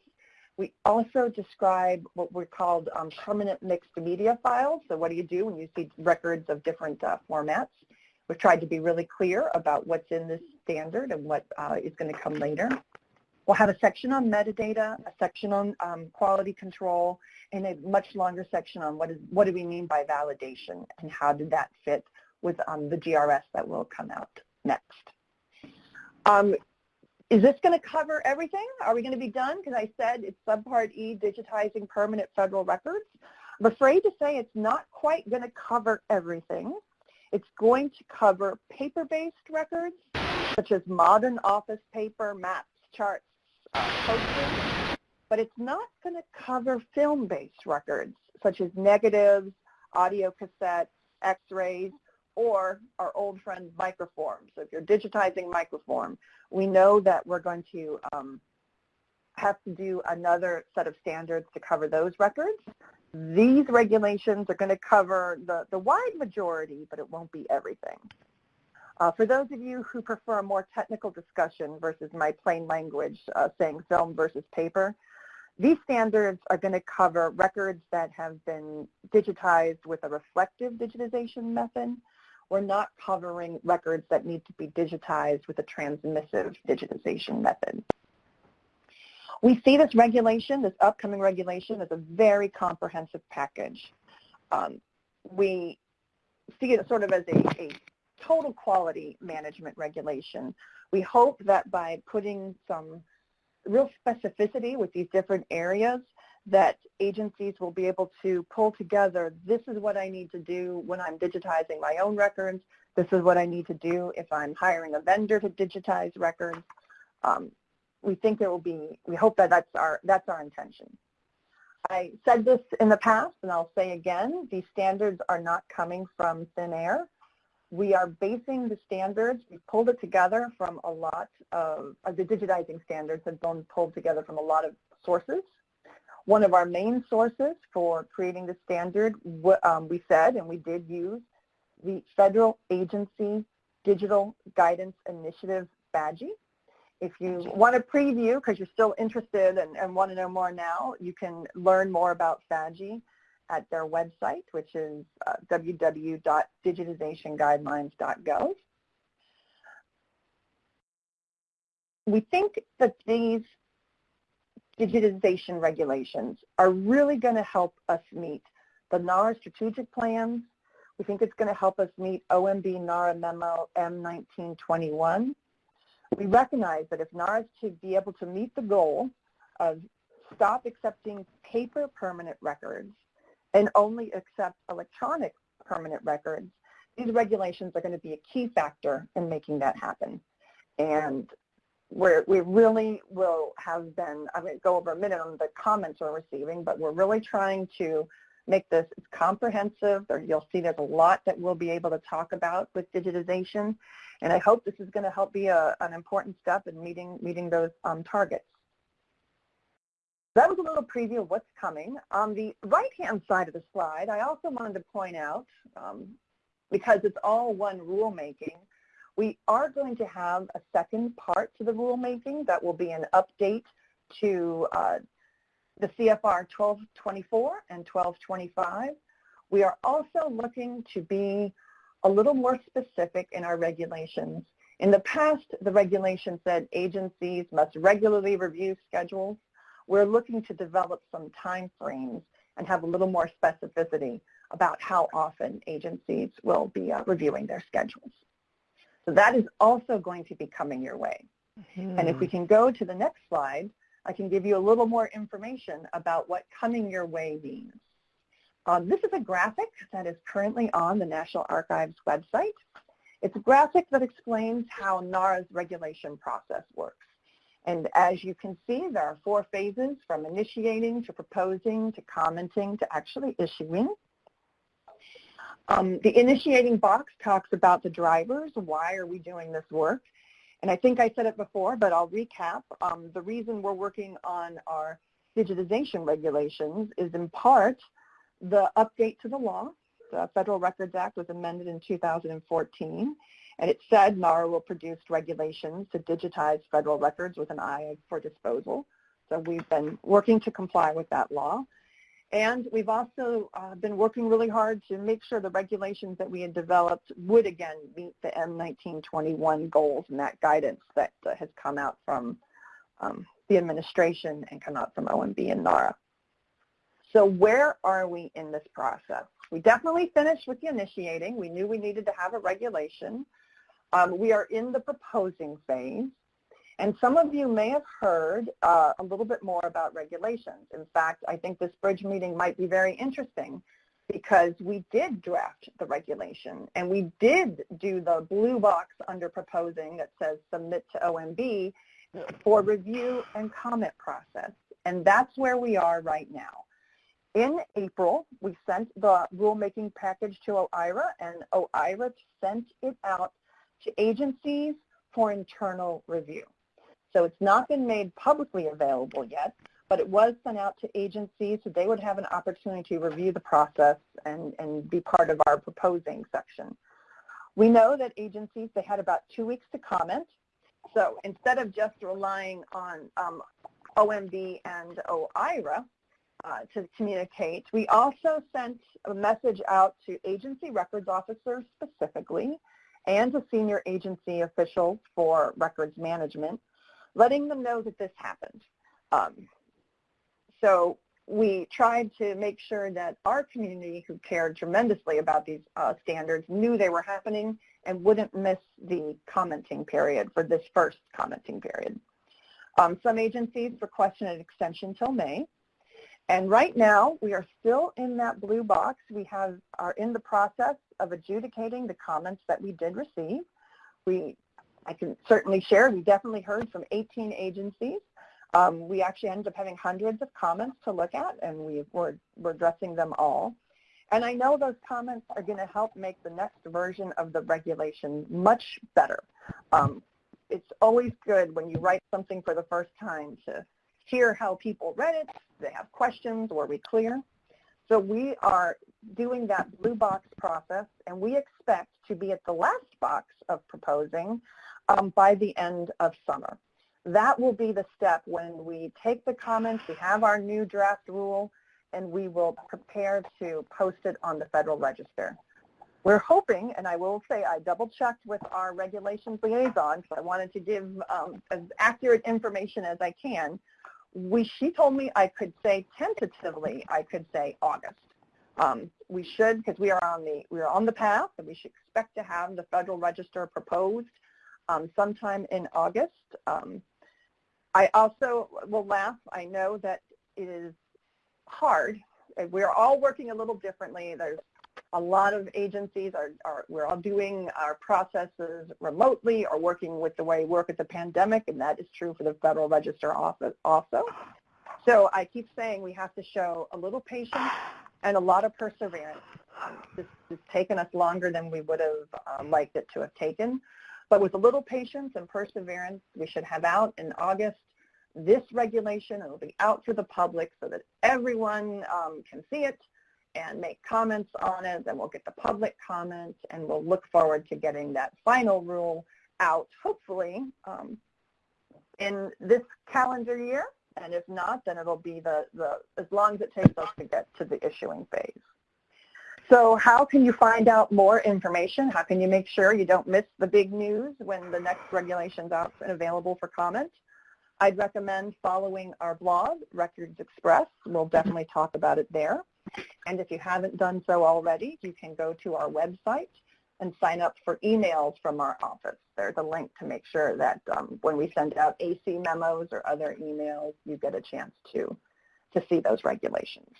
We also describe what we're called um, permanent mixed media files. So what do you do when you see records of different uh, formats? We've tried to be really clear about what's in this standard and what uh, is going to come later. We'll have a section on metadata, a section on um, quality control, and a much longer section on what is what do we mean by validation and how did that fit with um, the GRS that will come out next. Um, is this going to cover everything? Are we going to be done? Because I said it's subpart E, digitizing permanent federal records. I'm afraid to say it's not quite going to cover everything. It's going to cover paper-based records, such as modern office paper, maps, charts, uh, posters, but it's not going to cover film-based records, such as negatives, audio cassettes, x-rays, or our old friend microform. So if you're digitizing microform, we know that we're going to um, have to do another set of standards to cover those records. These regulations are going to cover the, the wide majority, but it won't be everything. Uh, for those of you who prefer a more technical discussion versus my plain language uh, saying film versus paper, these standards are going to cover records that have been digitized with a reflective digitization method we're not covering records that need to be digitized with a transmissive digitization method. We see this regulation, this upcoming regulation, as a very comprehensive package. Um, we see it sort of as a, a total quality management regulation. We hope that by putting some real specificity with these different areas that agencies will be able to pull together, this is what I need to do when I'm digitizing my own records, this is what I need to do if I'm hiring a vendor to digitize records. Um, we think there will be, we hope that that's our, that's our intention. I said this in the past and I'll say again, these standards are not coming from thin air. We are basing the standards, we pulled it together from a lot of, uh, the digitizing standards have been pulled together from a lot of sources. One of our main sources for creating the standard, um, we said, and we did use, the Federal Agency Digital Guidance Initiative FADGI. If you want a preview, because you're still interested and, and, want to know more now, you can learn more about FADGI at their website, which is uh, www.digitizationguidelines.gov. We think that these digitization regulations are really going to help us meet the NARA strategic plans. We think it's going to help us meet OMB NARA Memo M1921. We recognize that if NARA is to be able to meet the goal of stop accepting paper permanent records and only accept electronic permanent records, these regulations are going to be a key factor in making that happen. And where we really will have been, I'm going to go over a minute on the comments we're receiving, but we're really trying to make this comprehensive. You'll see there's a lot that we'll be able to talk about with digitization. And I hope this is going to help be a, an important step in meeting, meeting those um, targets. That was a little preview of what's coming. On the right-hand side of the slide, I also wanted to point out, um, because it's all one rulemaking, we are going to have a second part to the rulemaking that will be an update to uh, the CFR 1224 and 1225. We are also looking to be a little more specific in our regulations. In the past, the regulation said agencies must regularly review schedules. We're looking to develop some time frames and have a little more specificity about how often agencies will be uh, reviewing their schedules. So that is also going to be coming your way. Mm-hmm. And if we can go to the next slide, I can give you a little more information about what coming your way means. Um, this is a graphic that is currently on the National Archives website. It's a graphic that explains how NARA's regulation process works. And as you can see, there are four phases from initiating to proposing to commenting to actually issuing. Um, the initiating box talks about the drivers. Why are we doing this work? And I think I said it before, but I'll recap. Um, the reason we're working on our digitization regulations is in part the update to the law. The Federal Records Act was amended in 2014, and it said NARA will produce regulations to digitize federal records with an eye for disposal. So we've been working to comply with that law. And we've also uh, been working really hard to make sure the regulations that we had developed would again meet the M1921 goals and that guidance that uh, has come out from um, the administration and come out from OMB and NARA. So where are we in this process? We definitely finished with the initiating. We knew we needed to have a regulation. Um, we are in the proposing phase. And some of you may have heard uh, a little bit more about regulations. In fact, I think this bridge meeting might be very interesting because we did draft the regulation and we did do the blue box under proposing that says submit to OMB for review and comment process. And that's where we are right now. In April, we sent the rulemaking package to OIRA and OIRA sent it out to agencies for internal review. So it's not been made publicly available yet, but it was sent out to agencies so they would have an opportunity to review the process and, and be part of our proposing section. We know that agencies, they had about two weeks to comment. So instead of just relying on um, OMB and OIRA uh, to communicate, we also sent a message out to agency records officers specifically and to senior agency officials for records management letting them know that this happened. Um, so we tried to make sure that our community who cared tremendously about these uh, standards knew they were happening and wouldn't miss the commenting period for this first commenting period. Um, some agencies requested an extension till May. And right now, we are still in that blue box. We have, are in the process of adjudicating the comments that we did receive. We I can certainly share, we definitely heard from 18 agencies. Um, we actually ended up having hundreds of comments to look at, and we were, we're addressing them all. And I know those comments are going to help make the next version of the regulation much better. Um, it's always good when you write something for the first time to hear how people read it, they have questions, were we clear? So we are doing that blue box process, and we expect to be at the last box of proposing um, by the end of summer. That will be the step when we take the comments, we have our new draft rule, and we will prepare to post it on the Federal Register. We're hoping, and I will say I double-checked with our regulations liaison, so I wanted to give um, as accurate information as I can. We, she told me I could say tentatively, I could say August. Um, we should, because we are on the we are on the path, and we should expect to have the Federal Register proposed um, sometime in August. Um, I also will laugh. I know that it is hard. We're all working a little differently. There's a lot of agencies are, are, we're all doing our processes remotely or working with the way we work at the pandemic, and that is true for the Federal Register office also. So I keep saying we have to show a little patience and a lot of perseverance. Um, this has taken us longer than we would have uh, liked it to have taken. But with a little patience and perseverance, we should have out in August this regulation. It will be out to the public so that everyone um, can see it and make comments on it. Then we'll get the public comments and we'll look forward to getting that final rule out, hopefully, um, in this calendar year. And if not, then it'll be the, the as long as it takes us to get to the issuing phase. So how can you find out more information? How can you make sure you don't miss the big news when the next regulation's out and available for comment? I'd recommend following our blog, Records Express. We'll definitely talk about it there. And if you haven't done so already, you can go to our website and sign up for emails from our office. There's a link to make sure that um, when we send out AC memos or other emails, you get a chance to, to see those regulations.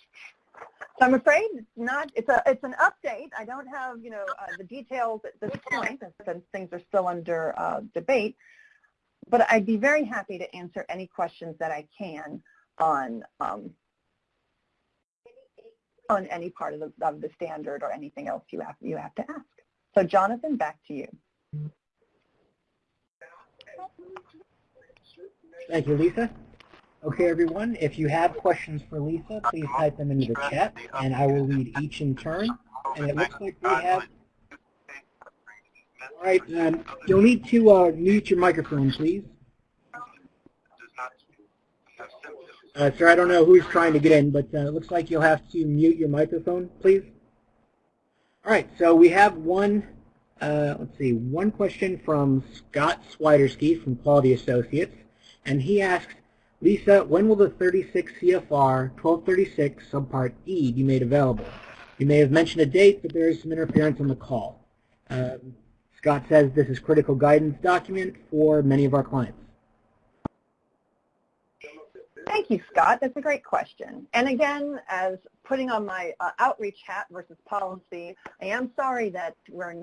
So I'm afraid it's not, it's, a, it's an update. I don't have, you know, uh, the details at this point since things are still under uh, debate, but I'd be very happy to answer any questions that I can on um, on any part of the, of the standard or anything else you have you have to ask. So Jonathan, back to you. Thank you, Lisa. Okay, everyone, if you have questions for Lisa, please type them into the chat, and I will read each in turn. And it looks like we have... All right, um, you'll need to uh, mute your microphone, please. Uh, sir, I don't know who's trying to get in, but uh, it looks like you'll have to mute your microphone, please. All right, so we have one, uh, let's see, one question from Scott Swiderski from Quality Associates, and he asks, Lisa, when will the 36 CFR 1236 subpart E be made available? You may have mentioned a date, but there is some interference on the call. Um, Scott says this is critical guidance document for many of our clients. Thank you, Scott. That's a great question. And again, as putting on my uh, outreach hat versus policy, I am sorry that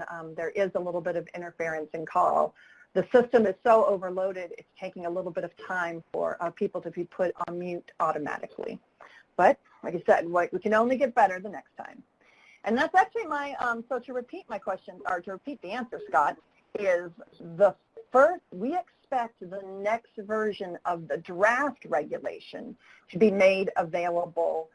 um, there is a little bit of interference in call the system is so overloaded, it's taking a little bit of time for uh, people to be put on mute automatically. But like I said, we can only get better the next time. And that's actually my, um, so to repeat my question, or to repeat the answer, Scott, is the first, we expect the next version of the draft regulation to be made available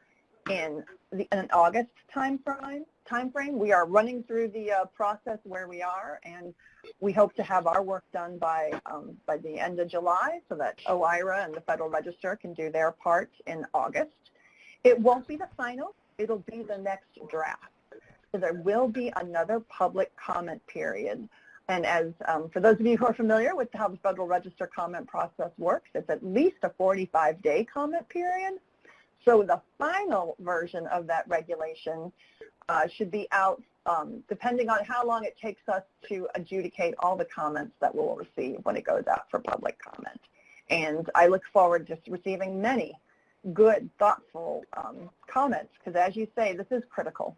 in, the, in an August time frame, time frame. We are running through the uh, process where we are, and we hope to have our work done by um, by the end of July, so that OIRA and the Federal Register can do their part in August. It won't be the final; it'll be the next draft. So there will be another public comment period. And as um, for those of you who are familiar with how the Federal Register comment process works, it's at least a 45-day comment period. So the final version of that regulation uh, should be out um, depending on how long it takes us to adjudicate all the comments that we'll receive when it goes out for public comment. And I look forward to receiving many good, thoughtful um, comments because as you say, this is critical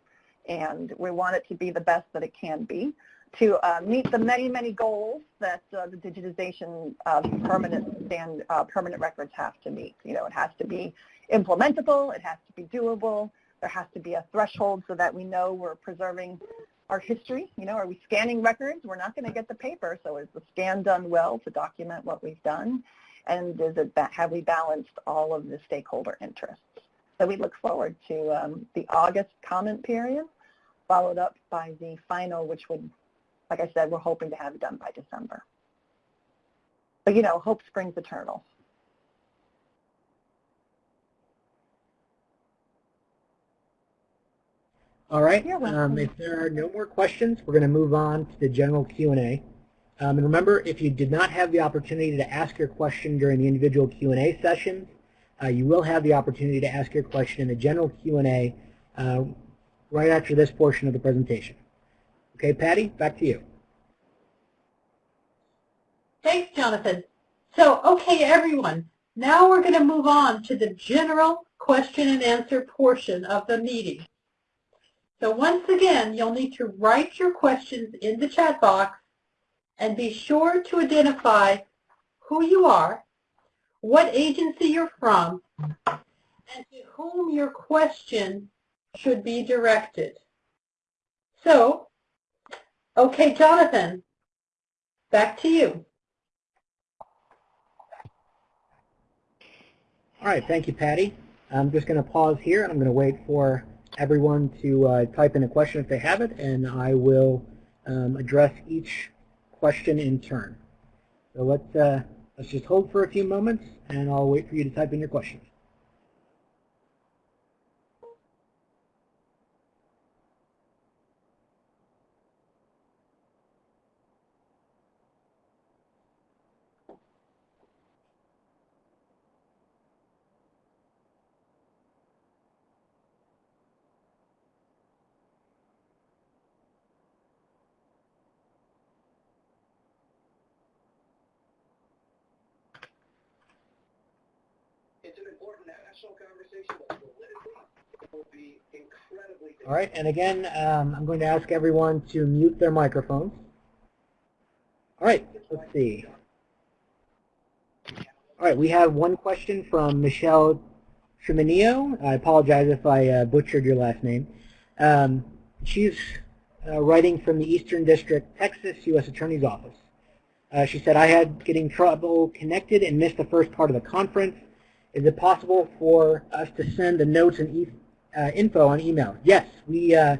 and we want it to be the best that it can be to uh, meet the many, many goals that uh, the digitization of permanent and uh, permanent records have to meet. You know, it has to be implementable, it has to be doable, there has to be a threshold so that we know we're preserving our history. You know, are we scanning records? We're not going to get the paper, so is the scan done well to document what we've done? And is it, that have we balanced all of the stakeholder interests? So we look forward to um, the August comment period, followed up by the final, which would, like I said, we're hoping to have it done by December. But you know, hope springs eternal. All right. Um, if there are no more questions, we're going to move on to the general Q&A. Um, and remember, if you did not have the opportunity to ask your question during the individual Q&A sessions, uh, you will have the opportunity to ask your question in the general Q&A uh, right after this portion of the presentation. Okay, Patty, back to you. Thanks, Jonathan. So, okay, everyone, now we're going to move on to the general question and answer portion of the meeting. So once again, you'll need to write your questions in the chat box and be sure to identify who you are, what agency you're from, and to whom your question should be directed. So, okay, Jonathan, back to you. All right, thank you, Patty. I'm just going to pause here, and I'm going to wait for everyone to uh, type in a question if they have it, and I will um, address each question in turn. So let's, uh, let's just hold for a few moments, and I'll wait for you to type in your questions. All right, and again, um, I'm going to ask everyone to mute their microphones. All right, let's see. All right, we have one question from Michelle Treminio. I apologize if I uh, butchered your last name. Um, she's uh, writing from the Eastern District, Texas U.S. Attorney's Office. Uh, she said, I had getting trouble connected and missed the first part of the conference. Is it possible for us to send the notes and e uh, info on email? Yes, we uh,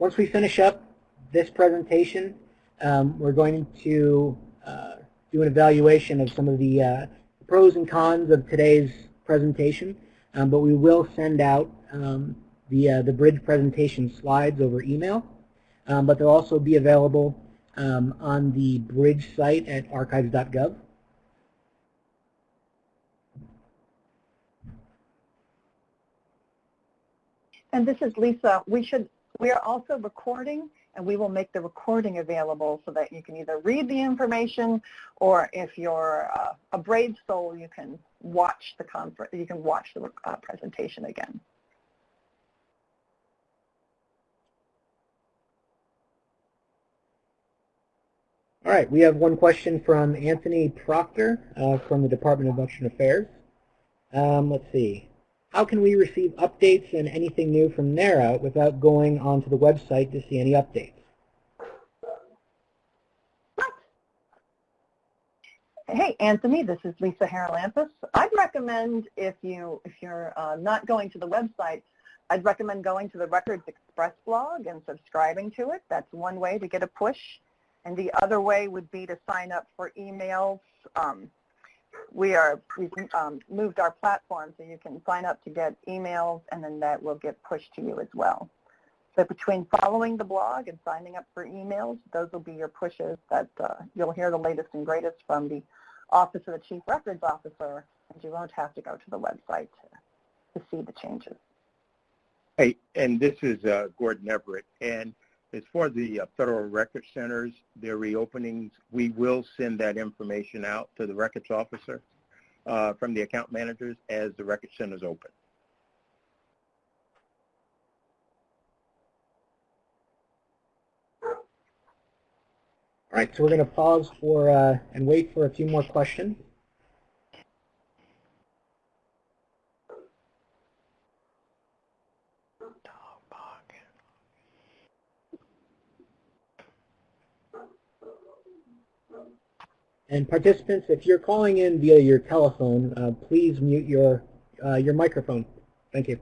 once we finish up this presentation, um, we're going to uh, do an evaluation of some of the uh, pros and cons of today's presentation, um, but we will send out um, the, uh, the bridge presentation slides over email, um, but they'll also be available um, on the bridge site at archives.gov. And this is Lisa. We should we are also recording and we will make the recording available so that you can either read the information or if you're uh, a brave soul you can watch the conference you can watch the uh, presentation again. All right, we have one question from Anthony Proctor uh, from the Department of Veteran Affairs. Um, let's see. How can we receive updates and anything new from NARA without going onto the website to see any updates? Hey, Anthony, this is Lisa Haralampus. I'd recommend if, you, if you're uh, not going to the website, I'd recommend going to the Records Express blog and subscribing to it. That's one way to get a push. And the other way would be to sign up for emails. Um, we are, we've um, moved our platform so you can sign up to get emails and then that will get pushed to you as well. So between following the blog and signing up for emails, those will be your pushes that uh, you'll hear the latest and greatest from the Office of the Chief Records Officer and you won't have to go to the website to, to see the changes. Hey, and this is uh, Gordon Everett. And as as the uh, federal record centers, their reopenings, we will send that information out to the records officer uh, from the account managers as the record centers open. All right, so we're going to pause for uh, and wait for a few more questions. And participants, if you're calling in via your telephone, uh, please mute your, uh, your microphone. Thank you.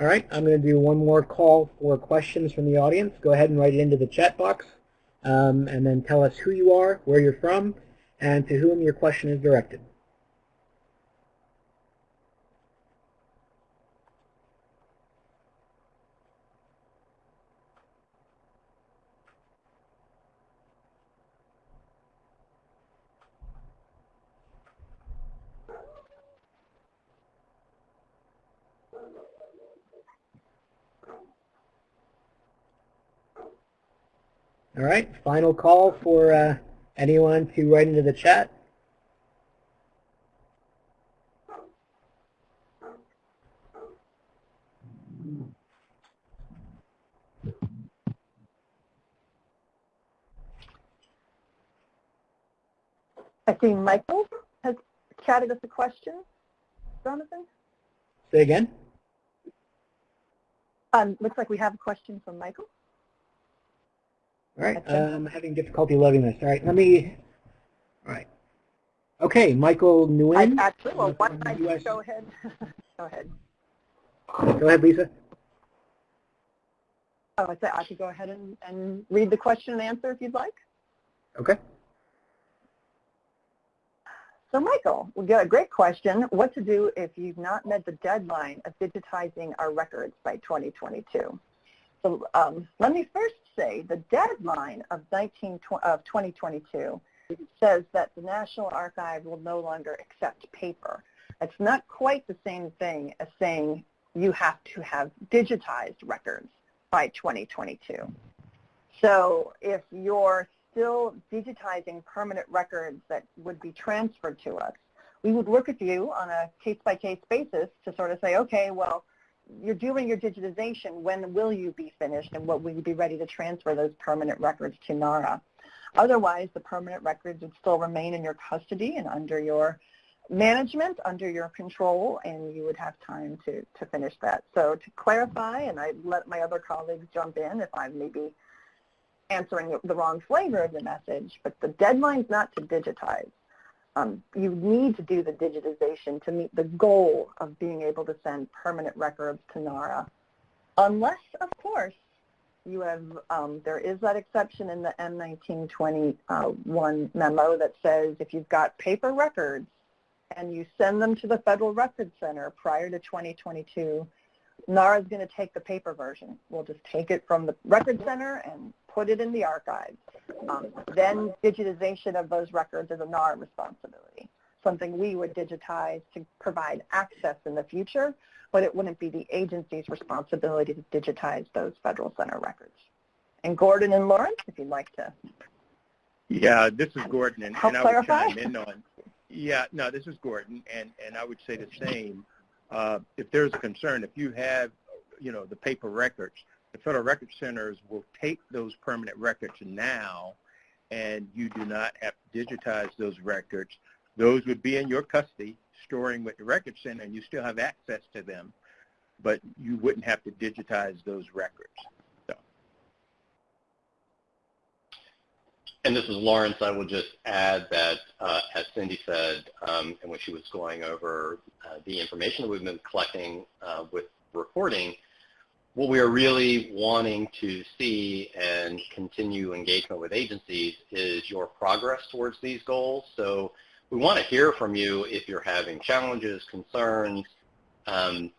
All right, I'm going to do one more call for questions from the audience. Go ahead and write it into the chat box, um, and then tell us who you are, where you're from, and to whom your question is directed. All right, final call for uh, anyone to write into the chat. I see Michael has chatted us a question. Jonathan? Say again? Um, looks like we have a question from Michael. All right, I'm having difficulty loading this. All right, let me, all right. Okay, Michael Nguyen. I, actually, well, why don't I just go ahead? <laughs> go ahead. Go ahead, Lisa. Oh, I said I could go ahead and, and read the question and answer if you'd like. Okay. So Michael, we got a great question. What to do if you've not met the deadline of digitizing our records by 2022? So um, let me first the deadline of, 19, of 2022 says that the National Archive will no longer accept paper. It's not quite the same thing as saying you have to have digitized records by 2022. So if you're still digitizing permanent records that would be transferred to us, we would work with you on a case-by-case -case basis to sort of say, okay, well, you're doing your digitization. When will you be finished and what will you be ready to transfer those permanent records to NARA? Otherwise, the permanent records would still remain in your custody and under your management, under your control, and you would have time to, to finish that. So to clarify, and I let my other colleagues jump in if I'm maybe answering the wrong flavor of the message, but the deadline's not to digitize. Um, you need to do the digitization to meet the goal of being able to send permanent records to NARA. Unless, of course, you have, um, there is that exception in the M1921 uh, memo that says if you've got paper records and you send them to the Federal Records Center prior to 2022, NARA is going to take the paper version. We'll just take it from the Record Center and put it in the archives. Um, then digitization of those records is a NARA responsibility, something we would digitize to provide access in the future, but it wouldn't be the agency's responsibility to digitize those Federal Center records. And Gordon and Laurence, if you'd like to. Yeah, this is Gordon, and, and I would chime in on. Yeah, no, this is Gordon, and, and I would say the same. Uh, if there's a concern, if you have, you know, the paper records, the Federal Record Centers will take those permanent records now, and you do not have to digitize those records. Those would be in your custody, storing with the Record Center, and you still have access to them, but you wouldn't have to digitize those records. And this is Laurence. I will just add that, uh, as Cindy said, um, and when she was going over uh, the information that we've been collecting uh, with reporting, what we are really wanting to see and continue engagement with agencies is your progress towards these goals. So we want to hear from you if you're having challenges, concerns. Um,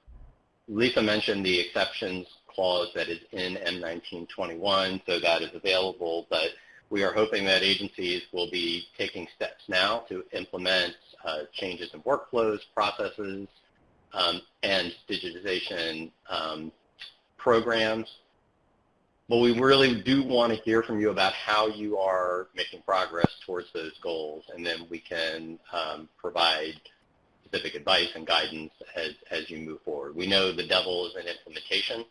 Lisa mentioned the exceptions clause that is in M1921, so that is available, but we are hoping that agencies will be taking steps now to implement uh, changes in workflows, processes, um, and digitization um, programs. But we really do want to hear from you about how you are making progress towards those goals, and then we can um, provide specific advice and guidance as, as you move forward. We know the devil is in implementation,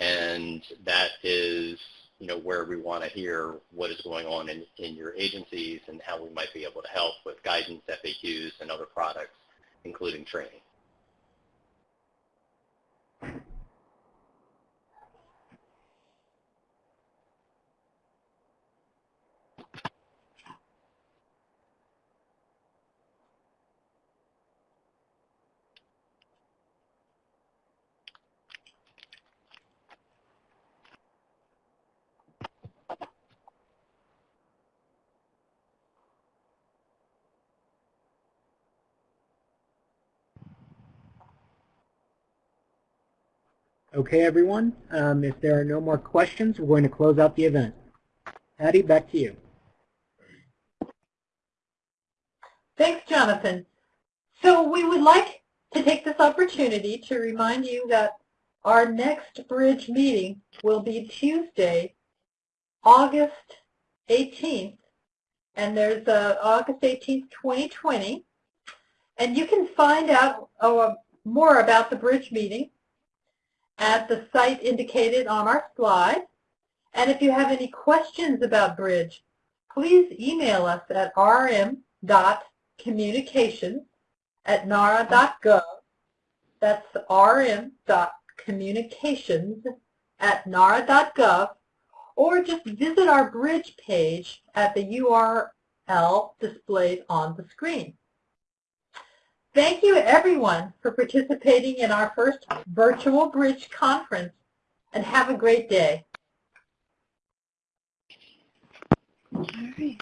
and that is you know, where we want to hear what is going on in, in your agencies and how we might be able to help with guidance, FAQs, and other products, including training. Okay, everyone. Um, if there are no more questions, we're going to close out the event. Patty, back to you. Thanks, Jonathan. So we would like to take this opportunity to remind you that our next bridge meeting will be Tuesday, August 18th, and there's uh, August 18th, 2020. And you can find out uh, more about the bridge meeting at the site indicated on our slide. And if you have any questions about Bridge, please email us at rm.communications at nara.gov. That's rm.communications at nara.gov or just visit our Bridge page at the URL displayed on the screen. Thank you everyone for participating in our first virtual bridge conference and have a great day. All right.